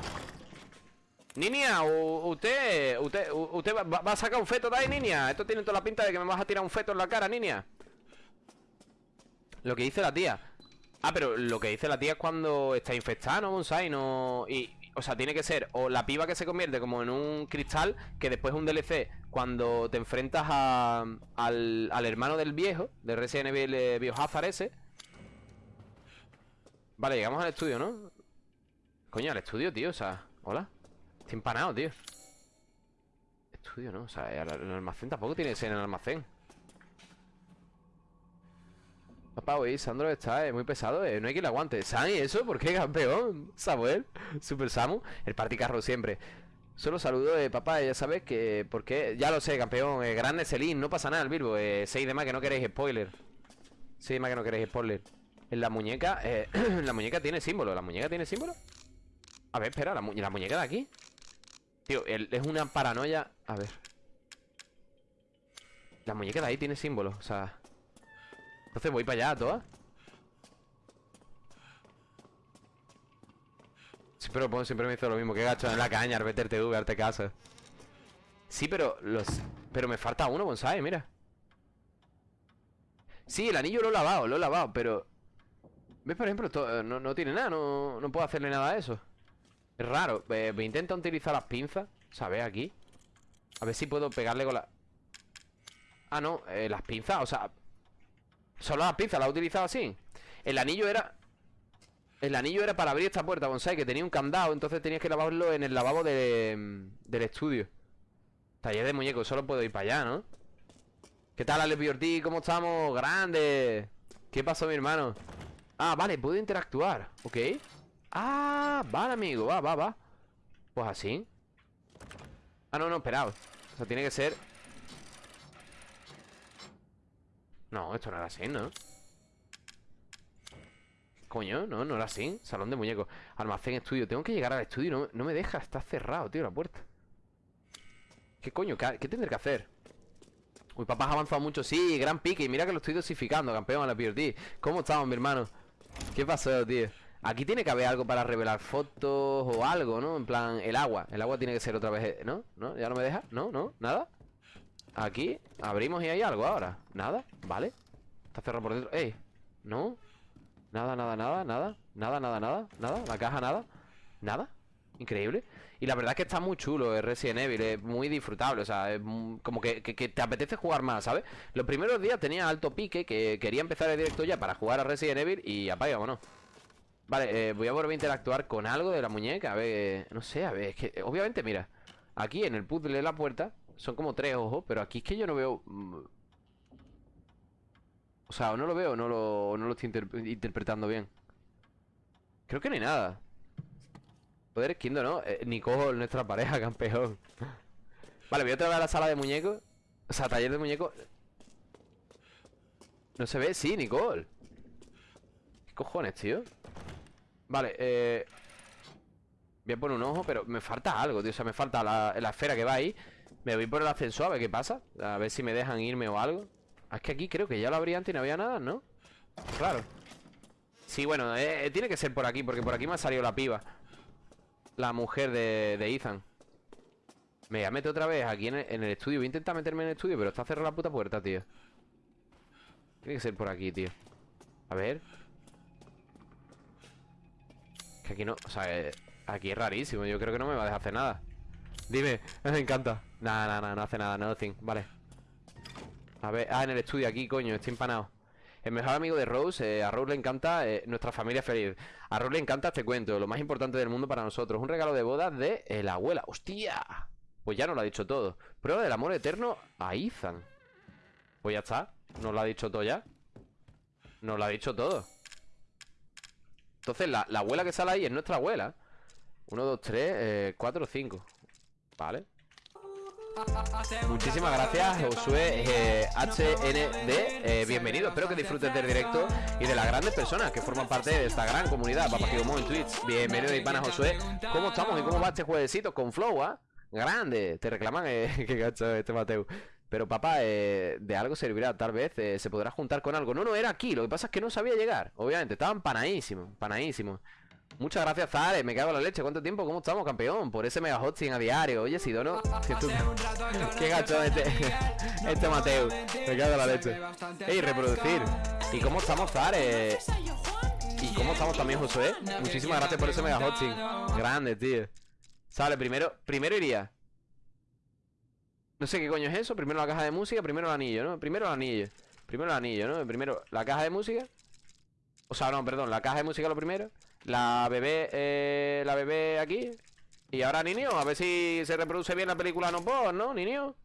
Niña, usted, usted, usted va, va a sacar un feto de ahí, niña. Esto tiene toda la pinta de que me vas a tirar un feto en la cara, niña. Lo que dice la tía. Ah, pero lo que dice la tía es cuando está infectada, ¿no, Bonsai? No... Y, o sea, tiene que ser o la piba que se convierte como en un cristal, que después es un DLC, cuando te enfrentas a, al, al hermano del viejo, de Resident Evil eh, Biohazard ese. Vale, llegamos al estudio, ¿no? Coño, al estudio, tío, o sea, hola. Estoy empanado, tío. Estudio, ¿no? O sea, el, almacén tampoco tiene que ser en el almacén. Papá, oye, Sandro está eh, muy pesado, eh. No hay quien le aguante. ¿San eso? ¿Por qué, campeón? Samuel, Super Samu, el particarro siempre. Solo saludo de papá, ya sabes que... Porque ya lo sé, campeón. Eh, grande Celín, no pasa nada el Bilbo. Eh, 6 de más que no queréis spoiler. 6 de más que no queréis spoiler. En la muñeca, eh, la muñeca tiene símbolo. ¿La muñeca tiene símbolo? A ver, espera, la muñeca de aquí. Tío, el- es una paranoia. A ver. La muñeca de ahí tiene símbolo, o sea. Entonces voy para allá todas. Pero pues, siempre me hizo lo mismo. Que gacho en la caña, Arbiter TV, darte casa. Sí, pero los. Pero me falta uno, bonsai, mira. Sí, el anillo lo he lavado, lo he lavado, pero. ¿Ves, por ejemplo? Esto, eh, no, no tiene nada, no, no puedo hacerle nada a eso. Es raro. Eh, me intenta utilizar las pinzas. ¿Sabes? Aquí. A ver si puedo pegarle con la... Ah, no. eh, las pinzas, o sea... Solo las pinzas, las he utilizado así. El anillo era... El anillo era para abrir esta puerta, bonsai, que tenía un candado, entonces tenías que lavarlo en el lavabo de, del estudio. Taller de muñecos, solo puedo ir para allá, ¿no? ¿Qué tal, Alex Ortiz? ¿Cómo estamos? ¡Grande! ¿Qué pasó, mi hermano? Ah, vale, puedo interactuar, ¿ok? Ah, vale, amigo, va, va, va. Pues así. Ah, no, no, esperaos O sea, tiene que ser. No, esto no era así, ¿no? Coño, no, no era así. Salón de muñecos. Almacén, estudio. Tengo que llegar al estudio No, no me deja. Está cerrado, tío, la puerta. ¿Qué coño? ¿Qué, tendré que hacer? Uy, papá, has avanzado mucho. Sí, gran pique. Y mira que lo estoy dosificando Campeón a la PRT ¿Cómo estamos, mi hermano? ¿Qué pasó, tío? Aquí tiene que haber algo para revelar fotos o algo, ¿no? En plan, el agua El agua tiene que ser otra vez... ¿No? ¿No? ¿Ya no me deja? ¿No? ¿No? ¿Nada? Aquí abrimos y hay algo ahora Nada, vale Está cerrado por dentro ¡Ey! ¿No? Nada, nada, nada, nada Nada, nada, nada, nada La caja, nada Nada Increíble Y la verdad es que está muy chulo el Resident Evil Es muy disfrutable O sea, es como que te apetece jugar más, ¿sabes? Los primeros días tenía alto pique Que quería empezar el directo ya para jugar a Resident Evil Y apaga, vámonos Vale, eh, voy a volver a interactuar con algo de la muñeca A ver, no sé, a ver Es que, obviamente, mira Aquí en el puzzle de la puerta Son como tres ojos Pero aquí es que yo no veo mm, O sea, o no lo veo o no lo, no lo estoy interp- interpretando bien Creo que no hay nada Poder esquindo, ¿no? Eh, Nicole, nuestra pareja, campeón Vale, voy otra vez a la sala de muñecos O sea, taller de muñecos ¿No se ve? Sí, Nicole ¿Qué cojones, tío? Vale, eh... Voy a poner un ojo, pero me falta algo, tío. O sea, me falta la, la esfera que va ahí. Me voy por el ascensor a ver qué pasa. A ver si me dejan irme o algo. Ah, Es que aquí creo que ya lo abrí antes y no había nada, ¿no? Claro. Sí, bueno, eh, eh, tiene que ser por aquí Porque por aquí me ha salido la piba. La mujer de, de Ethan. Me voy a meter otra vez aquí en en el estudio. Voy a intentar meterme en el estudio Pero está cerrada la puta puerta, tío. Tiene que ser por aquí, tío. A ver Que aquí no, o sea, eh, aquí es rarísimo Yo creo que no me va a dejar hacer nada Dime, me encanta Nada, nada, nada, no hace nada, nothing, vale A ver, ah, en el estudio aquí, coño, estoy empanado el mejor amigo de Rose, eh, a Rose le encanta eh, nuestra familia feliz. A Rose le encanta este cuento, lo más importante del mundo para nosotros. Un regalo de boda de la abuela. ¡Hostia! Pues ya nos lo ha dicho todo. Prueba del amor eterno a Ethan. Pues ya está. Nos lo ha dicho todo ya. Nos lo ha dicho todo. Entonces, la, la abuela que sale ahí es nuestra abuela. 1, 2, 3, 4, 5. Vale. Muchísimas gracias, Josué eh, HND. eh, bienvenido. Espero que disfrutes del directo y de las grandes personas que forman parte de esta gran comunidad. Papá Gigomo en Twitch. Bienvenido, Ipana Josué. ¿Cómo estamos y cómo va este jueguecito con Flow, ah? Grande. Te reclaman, eh, que gacho este Mateo. Pero papá, eh, de algo servirá, tal vez eh, se podrá juntar con algo. No, no, era aquí, lo que pasa es que no sabía llegar. Obviamente, estaban panadísimos, panadísimos. Muchas gracias, Zare, me cago en la leche. ¿Cuánto tiempo? ¿Cómo estamos, campeón? Por ese mega hosting a diario. Oye, Sidono, que tú... Qué gacho este, este Mateo. Me cago en la leche. Ey, reproducir. ¿Y cómo estamos, Zare? ¿Y cómo estamos también, Josué? Muchísimas gracias por ese mega hosting. Grande, tío. Sale, primero, primero iría. No sé qué coño es eso. Primero la caja de música, primero el anillo, ¿no? Primero el anillo. Primero el anillo, ¿no? Primero la caja de música. O sea, no, perdón, la caja de música lo primero. La bebé, eh, la bebé aquí. Y ahora niño, a ver si se reproduce bien la película no por, ¿no, niño?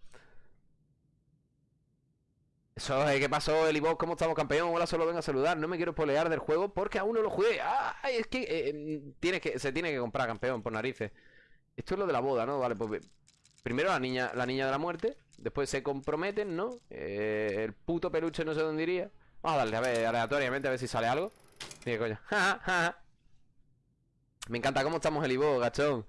Eso, eh, ¿qué pasó, Elibos? ¿Cómo estamos, campeón? Hola, solo vengo a saludar. No me quiero polear del juego porque aún no lo jugué. ¡Ay! Es que, eh, tiene que se tiene que comprar, campeón, por narices. Esto es lo de la boda, ¿no? Vale, pues primero la niña, la niña de la muerte. Después se comprometen, ¿no? Eh, el puto peluche no sé dónde iría. Vamos a darle, a ver, aleatoriamente, a ver si sale algo. Mira, coño. Me encanta cómo estamos el Ivo, gachón.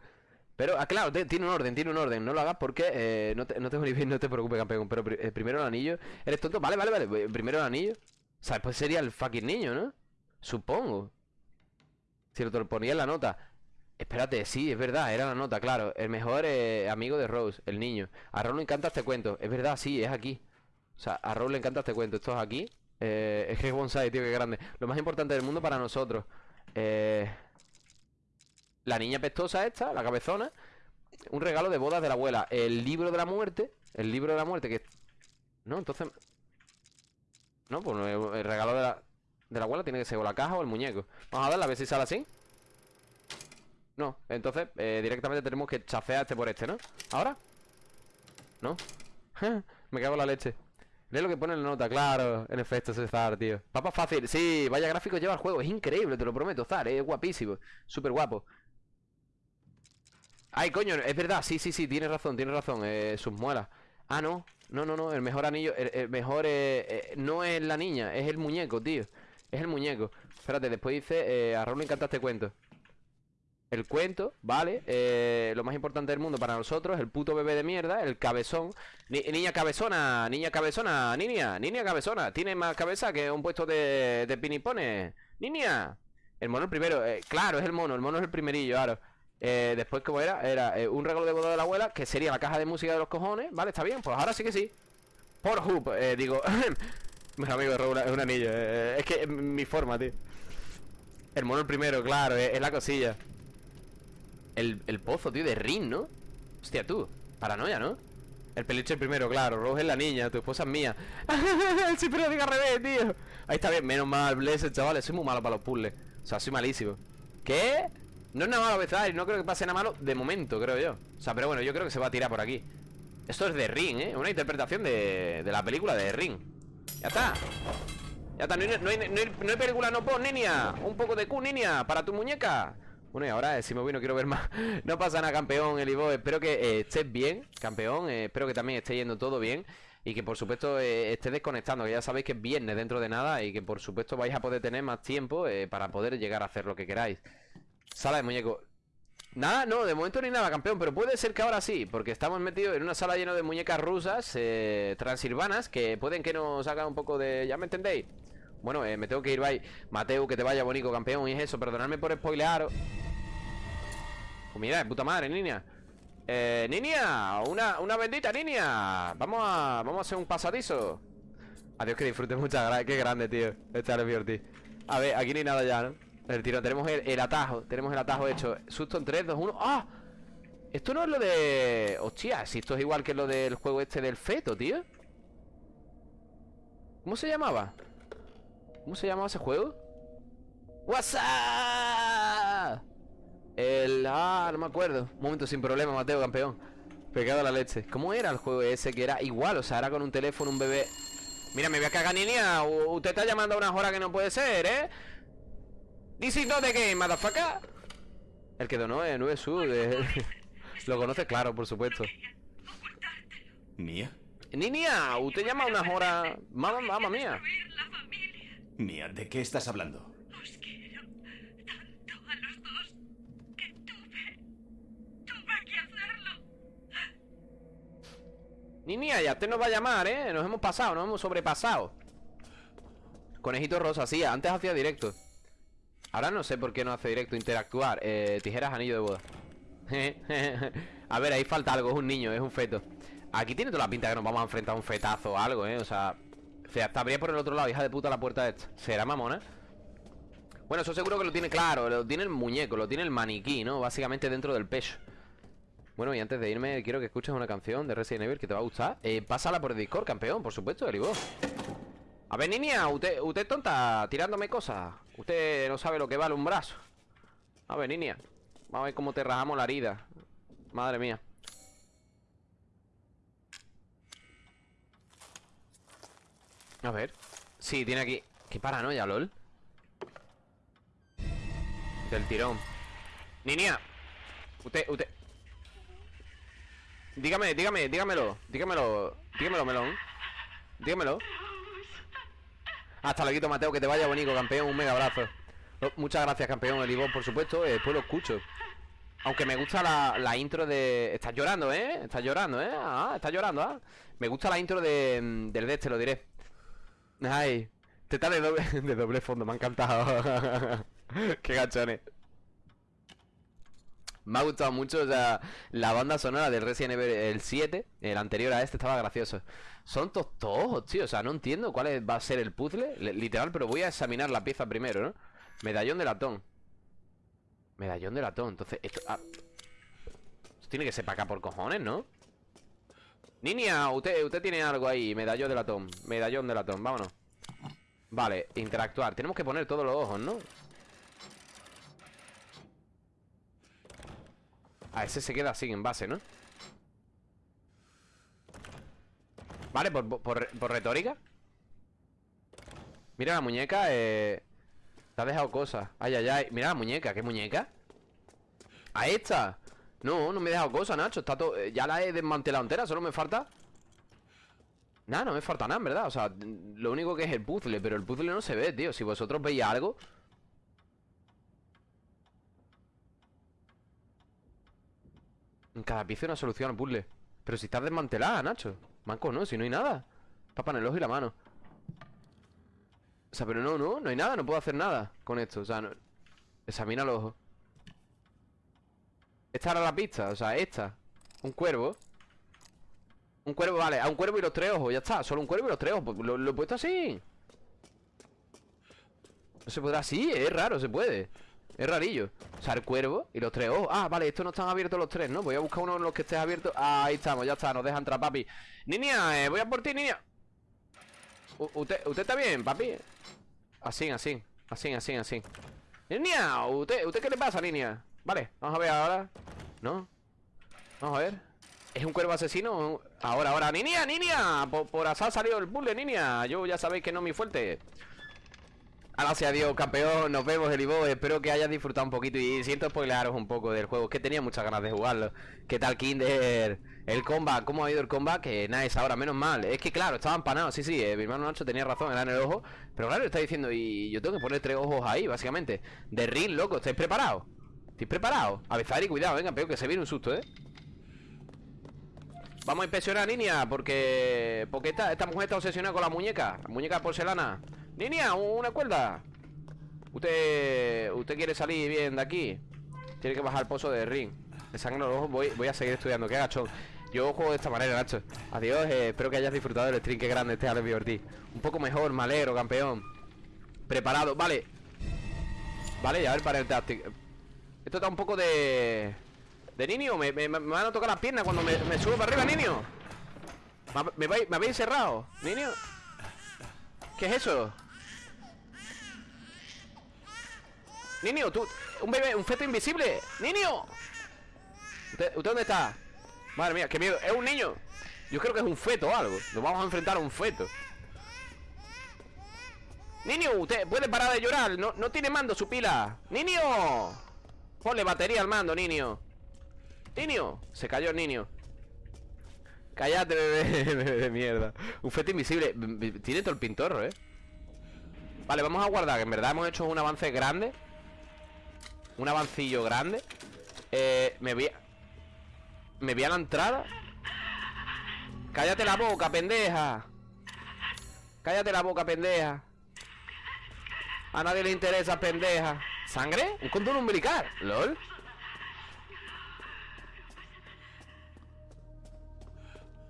Pero, ah, claro, te- tiene un orden, tiene un orden. No lo hagas porque eh, no, te, no ni bien, no te preocupes, campeón. Pero eh, primero el anillo. ¿Eres tonto? Vale, vale, vale. pues, Primero el anillo. O sea, después sería el fucking niño, ¿no? Supongo. Si te lo ponía en la nota. Espérate, sí, es verdad, era la nota, claro. El mejor eh, amigo de Rose, el niño. A Rose le encanta este cuento. Es verdad, sí, es aquí. O sea, a Rose le encanta este cuento. Esto es aquí. Eh, es que es bonsai, tío, qué grande. Lo más importante del mundo para nosotros. Eh, la niña pestosa esta, la cabezona. Un regalo de bodas de la abuela. El libro de la muerte. El libro de la muerte que... No, entonces... No, pues el regalo de la, de la abuela tiene que ser o la caja o el muñeco. Vamos a darle a ver si sale así. No, entonces eh, directamente tenemos que chafear este por este, ¿no? ¿Ahora? ¿No? Me cago en la leche. Lee lo que pone en la nota, claro. En efecto, César, tío. Papa fácil. Sí, vaya gráfico lleva el juego. Es increíble, te lo prometo, Zar. Es guapísimo. Súper guapo. Ay, coño, es verdad, sí, sí, sí, tienes razón, tienes razón eh, Sus muelas Ah, no, no, no, no, el mejor anillo El, mejor eh, eh, no es la niña Es el muñeco, tío Es el muñeco Espérate, después dice A Raúl le encanta este cuento El cuento, vale eh, Lo más importante del mundo para nosotros El puto bebé de mierda El cabezón Ni- Niña cabezona Niña cabezona Niña Niña cabezona Tiene más cabeza que un puesto de, pinipones Niña El mono el primero eh, Claro, es el mono El mono es el primerillo, claro eh, después, como era? Era eh, un regalo de boda de la abuela, que sería la caja de música de los cojones, ¿vale? Está bien, pues ahora sí que sí. Por Hoop, eh, digo. Mi amigo Raúl es un anillo, es que es mi forma, tío. El mono el primero, claro, es la cosilla. El, el pozo, tío, de Rin, ¿no? Hostia, tú, paranoia, ¿no? El peluche el primero, claro, Rose es la niña, tu esposa es mía. sí, pero diga al revés, tío. Ahí está bien, menos mal, Blessed, chavales, soy muy malo para los puzzles. O sea, soy malísimo. ¿Qué? No es nada malo empezar no creo que pase nada malo de momento, creo yo. O sea, pero bueno, yo creo que se va a tirar por aquí. Esto es de Ring, ¿eh? Una interpretación de, de la película de Ring. Ya está. Ya está, no hay- no hay película no pon, niña. Un poco de Q, niña, para tu muñeca. Bueno, y ahora, si me voy, no quiero ver más. No pasa nada, campeón, Elibo. Espero que eh, estés bien, campeón. eh, espero que también esté yendo todo bien. Y que por supuesto eh, esté desconectando, que ya sabéis que es viernes dentro de nada. Y que por supuesto vais a poder tener más tiempo para poder llegar a hacer lo que queráis. Sala de muñeco. Nada, no, de momento ni nada, campeón, pero puede ser que ahora sí, porque estamos metidos en una sala llena de muñecas rusas, transilvanas, que pueden que nos hagan un poco de... ¿Ya me entendéis? Bueno, eh, me tengo que ir, bye. Mateo, que te vaya bonito, campeón, y es eso, perdonadme por spoilearos. Pues mira, puta madre, niña. Eh, niña, una, una bendita niña. Vamos a, vamos a hacer un pasadizo. Adiós, que disfrutes muchas gracias. Qué grande, tío. Este es. A ver, aquí no hay nada ya, ¿no? El tiro, tenemos el, el atajo. Tenemos el atajo hecho. Susto en 3, 2, 1. ¡Ah! Esto no es lo de... Hostia, si esto es igual que lo del juego este del feto, tío. ¿Cómo se llamaba? ¿Cómo se llamaba ese juego? WhatsApp. El... Ah, no me acuerdo. Un momento sin problema, Mateo, campeón. Pegado a la leche. ¿Cómo era el juego ese que era igual? O sea, era con un teléfono, un bebé... Mira, me voy a cagar, niña. Usted está llamando a unas horas que no puede ser, ¿eh? This is not the game, motherfucker. El que donó es Nube Sud. eh. Lo conoce, claro, por supuesto. ¿Mía? Niña, usted llama a unas horas... Mamá, mamá mía. Mía, ¿de qué estás hablando? Os quiero tanto a los dos que tuve. Tuve que hacerlo. Niña, ya usted nos va a llamar, ¿eh? Nos hemos pasado, nos hemos sobrepasado. Conejito rosa, sí, antes hacía directo. Ahora no sé por qué no hace directo interactuar. Eh, tijeras, anillo de boda. a ver, ahí falta algo, es un niño, es un feto. Aquí tiene toda la pinta que nos vamos a enfrentar a un fetazo o algo, ¿eh? O sea, se estaría por el otro lado, hija de puta, la puerta esta. ¿Será mamona? Bueno, eso seguro que lo tiene claro, lo tiene el muñeco, lo tiene el maniquí, ¿no? Básicamente dentro del pecho. Bueno, y antes de irme, quiero que escuches una canción de Resident Evil que te va a gustar. Eh, pásala por Discord, campeón, por supuesto, Elibo. A ver, niña, usted, usted es tonta tirándome cosas. Usted no sabe lo que vale un brazo. A ver, niña. Vamos a ver cómo te rajamos la herida. Madre mía. A ver. Sí, tiene aquí. Qué paranoia, lol. Del tirón. Niña. Usted, usted. Dígame, dígame, dígamelo. Dígamelo. Dígamelo, melón. Dígamelo. Hasta luego, Mateo, que te vaya bonito, campeón. Un mega abrazo. Oh, Muchas gracias, campeón. El Ivón, por supuesto. después lo escucho. Aunque me gusta la, la intro de... Estás llorando, ¿eh? Estás llorando, ¿eh? Ah, estás llorando, ¿ah? Me gusta la intro de, mm, del de este, lo diré. Ay, te está de doble, de doble fondo, me ha encantado. Qué gachones. Me ha gustado mucho, o sea, la banda sonora del Resident Evil el 7, el anterior a este, estaba gracioso. Son todos tojos, tío, o sea, no entiendo cuál va a ser el puzzle, li- literal, pero voy a examinar la pieza primero, ¿no? Medallón de latón. Medallón de latón, entonces, esto... ah, esto tiene que ser para acá por cojones, ¿no? Niña, usted, usted tiene algo ahí, medallón de latón, medallón de latón, vámonos. Vale, interactuar, tenemos que poner todos los ojos, ¿no? A ese se queda así en base, ¿no? Vale, por, por, por retórica Mira la muñeca, eh... Te ha dejado cosas Ay, ay, ay Mira la muñeca, ¿qué muñeca? A esta No, no me he dejado cosas, Nacho. Está todo... eh, Ya la he desmantelado entera Solo me falta Nada, no me falta nada, en verdad. O sea, lo único que es el puzzle Pero el puzzle no se ve, tío. Si vosotros veis algo En cada pieza una solución al puzzle. Pero si estás desmantelada, Nacho. Manco, no, si no hay nada. Tapa en el ojo y la mano. O sea, pero no, no, no hay nada No puedo hacer nada con esto. O sea, no... examina los ojos Esta era la pista, o sea, esta. Un cuervo. Un cuervo, vale, a un cuervo y los tres ojos Ya está, solo un cuervo y los tres ojos lo, he puesto así. No se podrá así, es raro, se puede. Es rarillo. O sea, el cuervo y los tres ojos. Ah, vale, estos no están abiertos los tres, ¿no? Voy a buscar uno de los que esté abierto. Ah, ahí estamos, ya está, nos deja entrar, papi. Niña, eh, voy a por ti, niña ¿Usted, ¿Usted está bien, papi? Así, así, así, así, así. Niña, ¿usted, ¿usted qué le pasa, niña? Vale, vamos a ver ahora ¿No? Vamos a ver. ¿Es un cuervo asesino? Ahora, ahora Niña, niña Por, por azar ha salido el puzzle, niña Yo ya sabéis que no es mi fuerte. Gracias a Dios, campeón, nos vemos, Elibo Espero que hayas disfrutado un poquito. Y siento spoilearos un poco del juego Es que tenía muchas ganas de jugarlo. ¿Qué tal, Kinder? El combat, ¿cómo ha ido el combat? Que nada, es ahora, menos mal. Es que claro, estaba empanado, sí, sí eh, Mi hermano Nacho tenía razón, era en el ojo. Pero claro, está diciendo Y yo tengo que poner tres ojos ahí, básicamente. De ring, loco, ¿estáis preparados? ¿Estáis preparados? Avezar y cuidado, venga, peor que se viene un susto, ¿eh? Vamos a inspeccionar, niña, porque... Porque esta, esta mujer está obsesionada con la muñeca La muñeca de porcelana. Niña, una cuerda. Usted... Usted quiere salir bien de aquí. Tiene que bajar el pozo de ring. De sangre en los ojos voy, voy a seguir estudiando. Qué agachón. Yo juego de esta manera, Nacho. Adiós, eh, espero que hayas disfrutado del stream. Qué grande este Ortiz Un poco mejor, malero, campeón. Preparado, vale. Vale, ya ver para el táctico Esto está un poco de... De niño, me, van a tocar las piernas cuando me, subo para arriba, niño ¿Me, habéis encerrado, niño? ¿Qué es eso? Niño, tú, un bebé, un feto invisible Niño. ¿Usted, usted dónde está? Madre mía, qué miedo, es un niño. Yo creo que es un feto o algo. Nos vamos a enfrentar a un feto. Niño, usted puede parar de llorar. No, no tiene mando su pila. Niño Ponle batería al mando, niño. Niño Se cayó el niño. Cállate, bebé, bebé de mierda. Un feto invisible. Tiene todo el pintorro, eh. Vale, vamos a guardar en verdad hemos hecho un avance grande. Un avancillo grande. Eh, me. Me voy a la entrada. Cállate la boca, pendeja. Cállate la boca, pendeja. A nadie le interesa, pendeja ¿Sangre? Un condón umbilical. ¿Lol?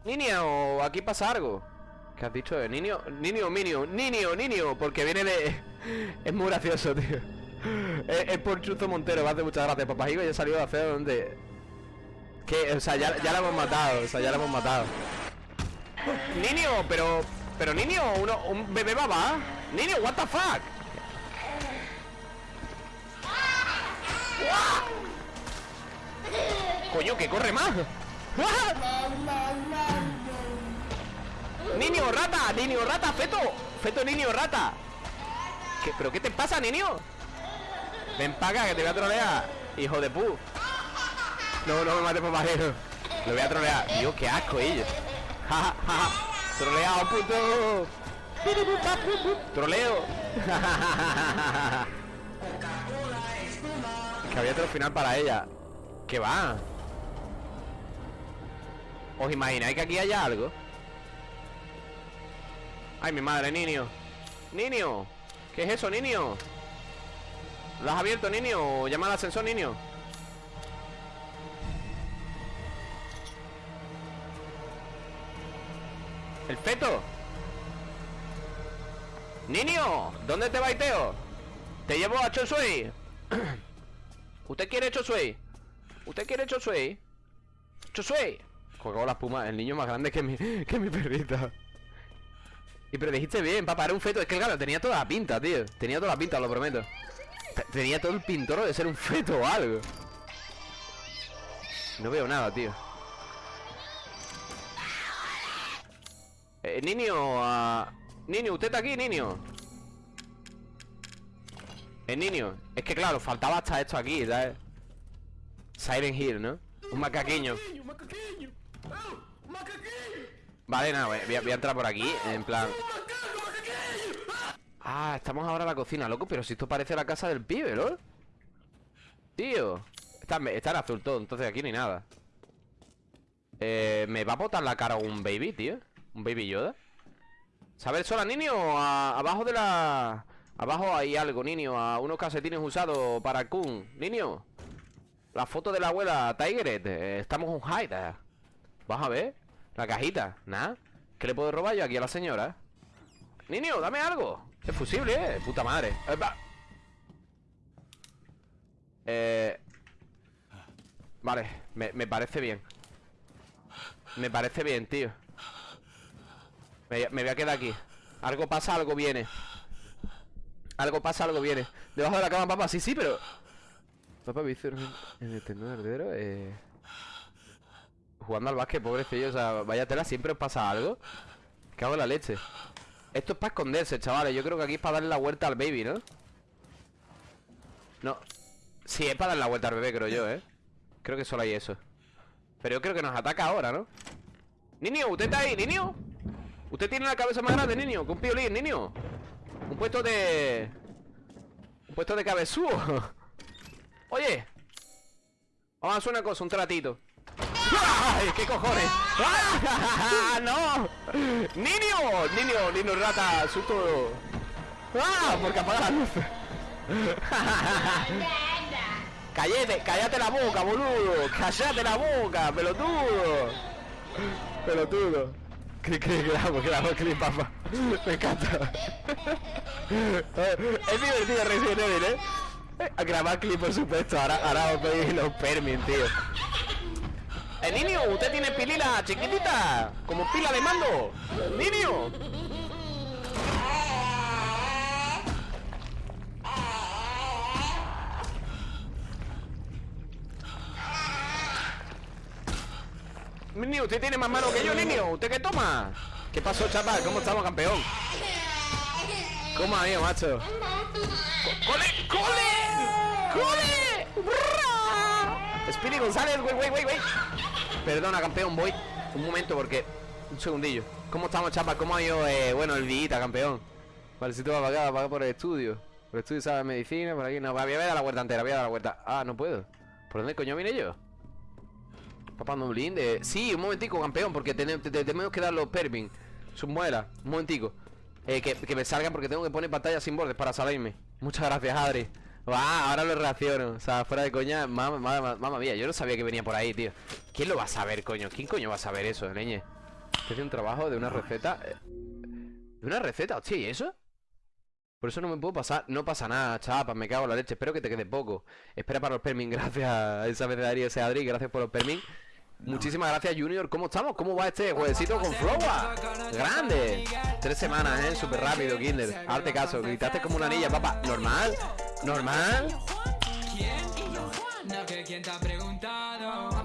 Niño, aquí pasa algo. ¿Qué has dicho? Niño, niño, niño, niño, niño Porque viene de... Es muy gracioso, tío. Es, por Chuzo Montero, me hace muchas gracias Papajigo ya salió a hacer donde... Que, o sea, ya, ya la hemos matado O sea, ya la hemos matado. Niño, pero... Pero niño, uno, un bebé baba. Niño, what the fuck Coño, que corre más. Niño, rata, niño, rata, feto Feto, niño, rata. ¿Qué, ¿Pero qué te pasa, niño? Ven acá, que te voy a trolear Hijo de pu. No, no me mates por bajero Lo voy a trolear. Dios, qué asco ellos. Troleado, puto. Troleo Que había otro final para ella ¿Qué va? ¿Os imagináis que aquí haya algo? Ay, mi madre, niño Niño ¿Qué es eso, niño? ¿Lo has abierto, niño? Llama al ascensor, niño ¿El feto? ¡Niño! ¿Dónde te va, Teo? Te llevo a Chosui ¿Usted quiere Chosui? ¿Usted quiere Chosui? ¡Chosui! Juego la espuma, el niño más grande que mi, que mi perrita Y pero dijiste bien, papá, era un feto Es que claro, tenía toda la pinta, tío Tenía toda la pinta, lo prometo Te- Tenía todo el pintor de ser un feto o algo No veo nada, tío Eh, niño, ah, niño, usted está aquí, niño. El niño. Es que claro, faltaba hasta esto aquí, ¿sabes? Siren Hill, ¿no? Un macaqueño. Vale, nada, voy a, voy a entrar por aquí, en plan... Ah, estamos ahora en la cocina, loco, pero si esto parece la casa del pibe, ¿no? Tío. Está, en- está en azul todo, entonces aquí hay nada. Eh, ¿Me va a botar la cara un baby, tío? ¿Un baby Yoda? ¿Sabes sola, niño? A- abajo de la... Abajo hay algo, niño. A unos calcetines usados para Kun. Niño La foto de la abuela Tigeret Estamos un hide Vas a ver La cajita. Nada ¿Qué le puedo robar yo aquí a la señora? Niño, dame algo. Es fusible, eh. Puta madre. Eh. Eh... Vale, me, me parece bien. Me parece bien, tío. Me, me voy a quedar aquí. Algo pasa, algo viene Algo pasa, algo viene Debajo de la cama, papá, sí, sí, pero Papá me en el tendón heredero eh... Jugando al básquet, pobrecillo O sea, vaya tela, siempre os pasa algo Cago en la leche Esto es para esconderse, chavales Yo creo que aquí es para darle la vuelta al baby, ¿no? No Sí, es para darle la vuelta al bebé, creo yo, ¿eh? Creo que solo hay eso Pero yo creo que nos ataca ahora, ¿no? Niño, ¿usted está ahí, niño? Usted tiene la cabeza más grande, niño Con piolín, niño Un puesto de... Un puesto de cabezúo Oye Vamos a hacer una cosa, un tratito ¡Ay, qué cojones! ¡Ah! ¡No! ¡Niño! ¡Niño! ¡Niño rata! ¡Susto! ¡Ah! Porque apaga la luz ¡Cállate! ¡Cállate la boca, boludo! ¡Cállate la boca, pelotudo! Pelotudo ¿Qué crees que grabo? Grabo clip, papá Me encanta Es divertido Resident Evil, ¿eh? A grabar clip, por supuesto Ahora, ahora os doy los permis, tío ¡Eh, niño! ¿Usted tiene pilila chiquitita? Como pila de mando ¡Niño! Niño, usted tiene más mano que yo, niño ¿Usted qué toma? ¿Qué pasó, chapa? ¿Cómo estamos, campeón? ¿Cómo ha ido, macho? Co- ¡Cole! ¡Cole! ¡Cole! Speedy González, güey, güey, güey, güey Perdona, campeón, voy Un momento, porque... Un segundillo ¿Cómo estamos, chapa? ¿Cómo ha ido, eh, bueno, el día, campeón? Vale, si tú vas para acá, para por el estudio Por el estudio, ¿sabes? Medicina, por aquí No, voy a dar la vuelta entera, voy a dar la vuelta Ah, no puedo ¿Por dónde coño vine yo? Papá no blinde Sí, un momentico, campeón Porque tenemos, te- te- tenemos que dar los permin Sus muelas Un momentico. Eh, que, que me salgan porque tengo que poner pantalla sin bordes para salirme. Muchas gracias, Adri. Ah, ahora lo reacciono. O sea, fuera de coña Mamá, mamá, mía Yo no sabía que venía por ahí, tío. ¿Quién lo va a saber, coño? ¿Quién coño va a saber eso, leñe? Estoy haciendo un trabajo de una receta eh, ¿De una receta? Hostia, ¿y eso? Por eso no me puedo pasar No pasa nada, chapa, me cago en la leche Espero que te quede poco. Espera para los permin Gracias esa vez de Ari ese Adri Gracias por los permin Muchísimas gracias Junior, ¿cómo estamos? ¿Cómo va este jueguecito con Flowa? ¡Grande! Tres semanas, ¿eh? Súper rápido, Kinder Arte caso, gritaste como una niña, papá ¿Normal? ¿Normal?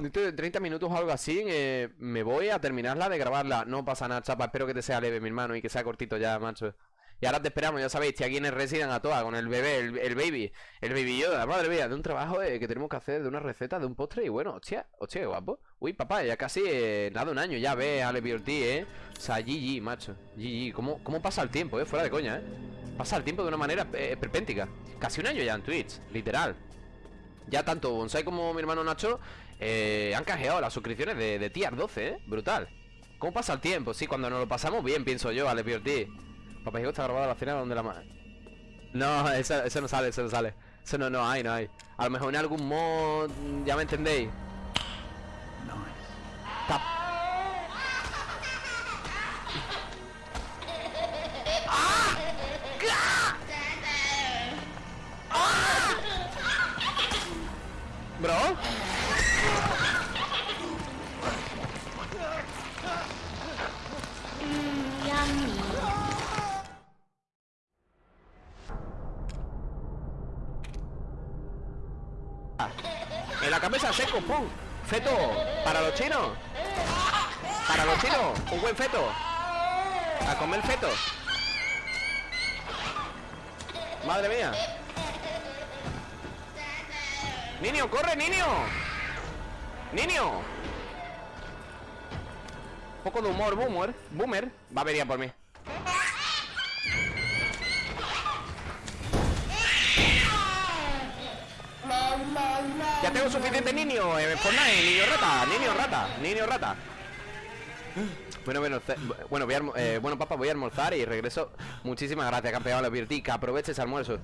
Dentro de 30 minutos o algo así eh, Me voy a terminarla de grabarla No pasa nada, chapa, espero que te sea leve, mi hermano Y que sea cortito ya, macho Y ahora te esperamos, ya sabéis, estoy aquí en Resident a toa Con el bebé, el, el baby El baby Yoda, madre mía De un trabajo eh, que tenemos que hacer De una receta, de un postre Y bueno, hostia, hostia, guapo Uy, papá, ya casi, eh, nada, un año Ya ves, Ale BRT, eh O sea, GG, macho GG, ¿cómo, cómo pasa el tiempo, eh? Fuera de coña, eh Pasa el tiempo de una manera eh, perpéntica Casi un año ya en Twitch, literal ya tanto Bonsai como mi hermano Nacho eh, han canjeado las suscripciones de, de Tier 12, ¿eh? Brutal. ¿Cómo pasa el tiempo? Sí, cuando nos lo pasamos bien, pienso yo, Ale Piorti. Papá Hijo está grabada la cena donde la ma... No, eso, eso no sale, eso no sale. Eso no, no hay, no hay. A lo mejor en algún mod, ya me entendéis. Tap. Feto, para los chinos. Para los chinos, un buen feto. A comer feto. Madre mía. Niño, corre, niño. ¡Niño! Un poco de humor, boomer Boomer Va a venir por mí suficiente niño eh, Fortnite, niño rata, niño rata, niño rata bueno, bueno, bueno, voy a eh, bueno, papá, voy a almorzar y regreso. Muchísimas gracias, campeón, lo advertí, que aproveche ese almuerzo.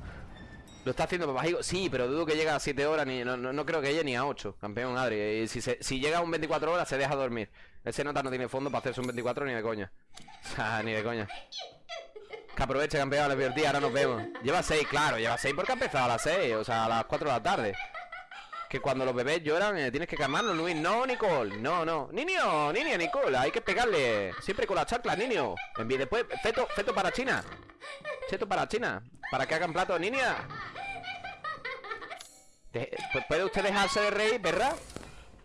Lo está haciendo papá Higo? Sí, pero dudo que llegue a 7 horas, ni, no, no, no creo que llegue ni a 8, campeón, Adri. Si, se- si llega a un 24 horas, se deja dormir. Ese nota no tiene fondo para hacerse un 24 ni de coña. Sea, ni de coña. Que aproveche, campeón, lo advertí, ahora nos vemos. Lleva 6, claro, lleva 6 porque ha empezado a las 6, o sea, a las 4 de la tarde. Que cuando los bebés lloran eh, tienes que calmarlos, Luis. No, Nicole, no, no. Niño, niña, Nicole, hay que pegarle. Siempre con la chancla, niño. Envi- Después, feto, feto para China. Feto para China. Para que hagan plato, niña. De- ¿Puede usted dejarse de reír, verdad?